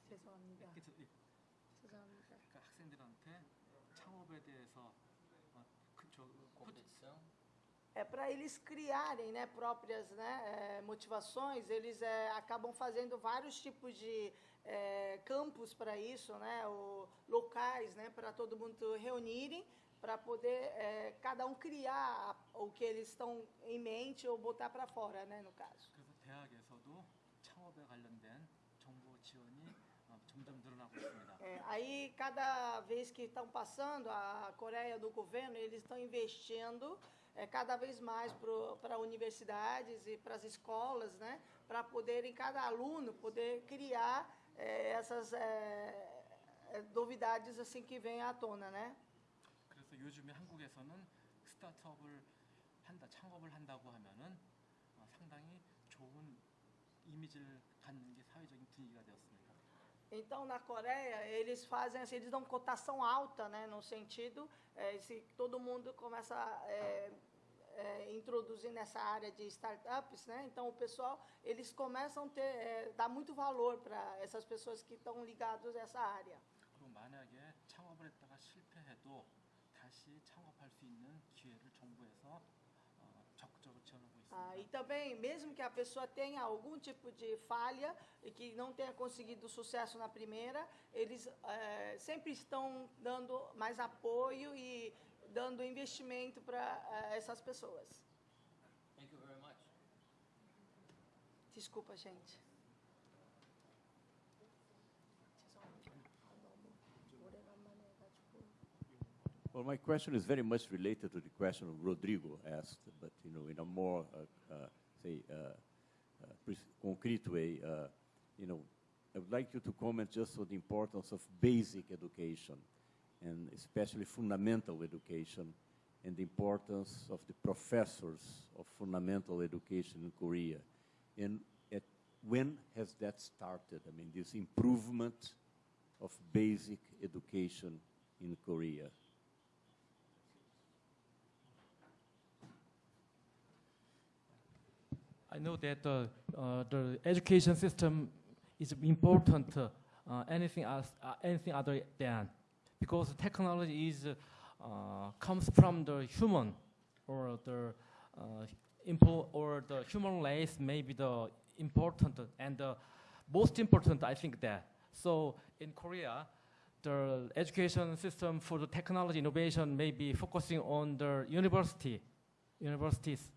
죄송합니다. 그래서 이- 죄송합니다. 그러니까 학생들한테 창업에 대해서 어, 그, 저, 코치, É para eles criarem, né, próprias, né, é, motivações. Eles é, acabam fazendo vários tipos de é, campos para isso, né, o, locais, né, para todo mundo reunirem, para poder é, cada um criar o que eles estão em mente ou botar para fora, né, no caso. 그래서 대학에서도 창업에 관련된 정부 지원이 어, 점점 늘어나고 있습니다. É, aí, cada vez que estão passando a Coreia do governo, eles estão investindo é, cada vez mais para universidades e para as escolas, né, para poderem, cada aluno, poder criar é, essas é, é, novidades assim que vêm à tona, né? 그래서 요즘에 한국에서는 스타트업을 한다, 창업을 한다고 하면은 어, 상당히 좋은 이미지를 갖는 게 사회적인 분위기가 되었습니다. Então, na Coreia, eles fazem assim, eles dão cotação alta, né, no sentido, é, se todo mundo começa a é, é, introduzir nessa área de startups, né, então o pessoal, eles começam a ter, é, dar muito valor para essas pessoas que estão ligadas a essa área. 그리고 만약에 창업을 했다가 실패해도 다시 창업할 수 있는 기회를 정부에서 ah, e também, mesmo que a pessoa tenha algum tipo de falha e que não tenha conseguido sucesso na primeira, eles eh, sempre estão dando mais apoio e dando investimento para eh, essas pessoas. Thank you very much. Desculpa, gente. Well, my question is very much related to the question of Rodrigo asked, but you know, in a more, uh, uh, say, uh, uh, concrete way. Uh, you know, I would like you to comment just on the importance of basic education, and especially fundamental education, and the importance of the professors of fundamental education in Korea. And at, when has that started? I mean, this improvement of basic education in Korea. I know that uh, uh, the education system is important. Uh, anything else, uh, anything other than, because technology is uh, comes from the human, or the uh, impo or the human race may be the important and the most important. I think that. So in Korea, the education system for the technology innovation may be focusing on the university, universities.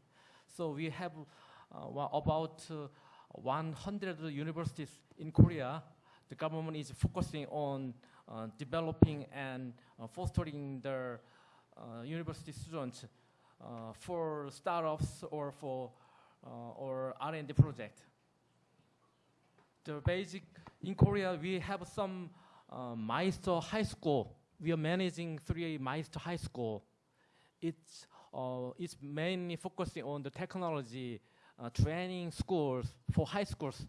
So we have uh, about uh, 100 universities in Korea. The government is focusing on uh, developing and uh, fostering their uh, university students uh, for startups or for or R&D project. The basic in Korea we have some Meister High School. We are managing three Meister High School. It's it's mainly focusing on the technology uh, training schools for high schools.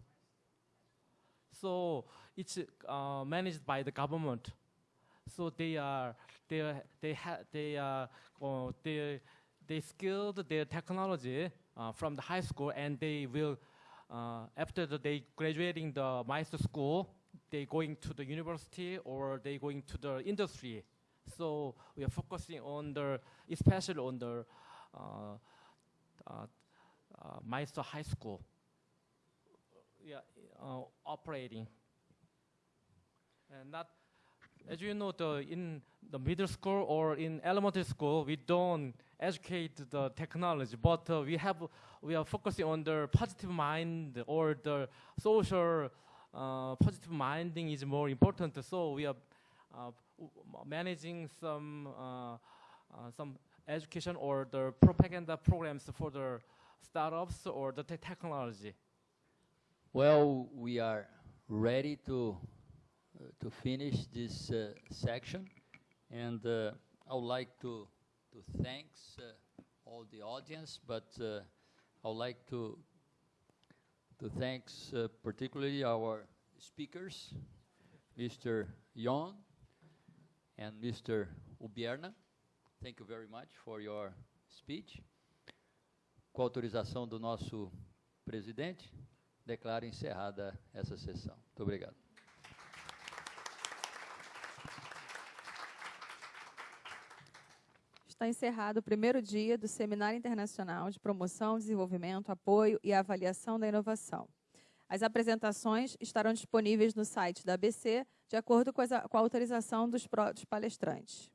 So it's uh, managed by the government. So they are they are, they ha they are uh, they they skilled their technology uh, from the high school and they will uh, after the, they graduating the master school they going to the university or they going to the industry. So we are focusing on the especially on the uh, uh, uh, Meister High School yeah, uh, operating. And not, as you know, the, in the middle school or in elementary school, we don't educate the technology, but uh, we have we are focusing on the positive mind or the social uh, positive minding is more important. So we are uh, managing some uh, some education or the propaganda programs for the startups or the technology? Well, we are ready to uh, to finish this uh, section, and uh, I would like to to thanks uh, all the audience, but uh, I would like to to thanks uh, particularly our speakers, Mr. Yon and Mr. Ubierna. Thank you very much for your speech. Com autorização do nosso presidente, declaro encerrada essa sessão. Muito obrigado. Está encerrado o primeiro dia do Seminário Internacional de Promoção, Desenvolvimento, Apoio e Avaliação da Inovação. As apresentações estarão disponíveis no site da ABC, de acordo com, a autorização dos palestrantes.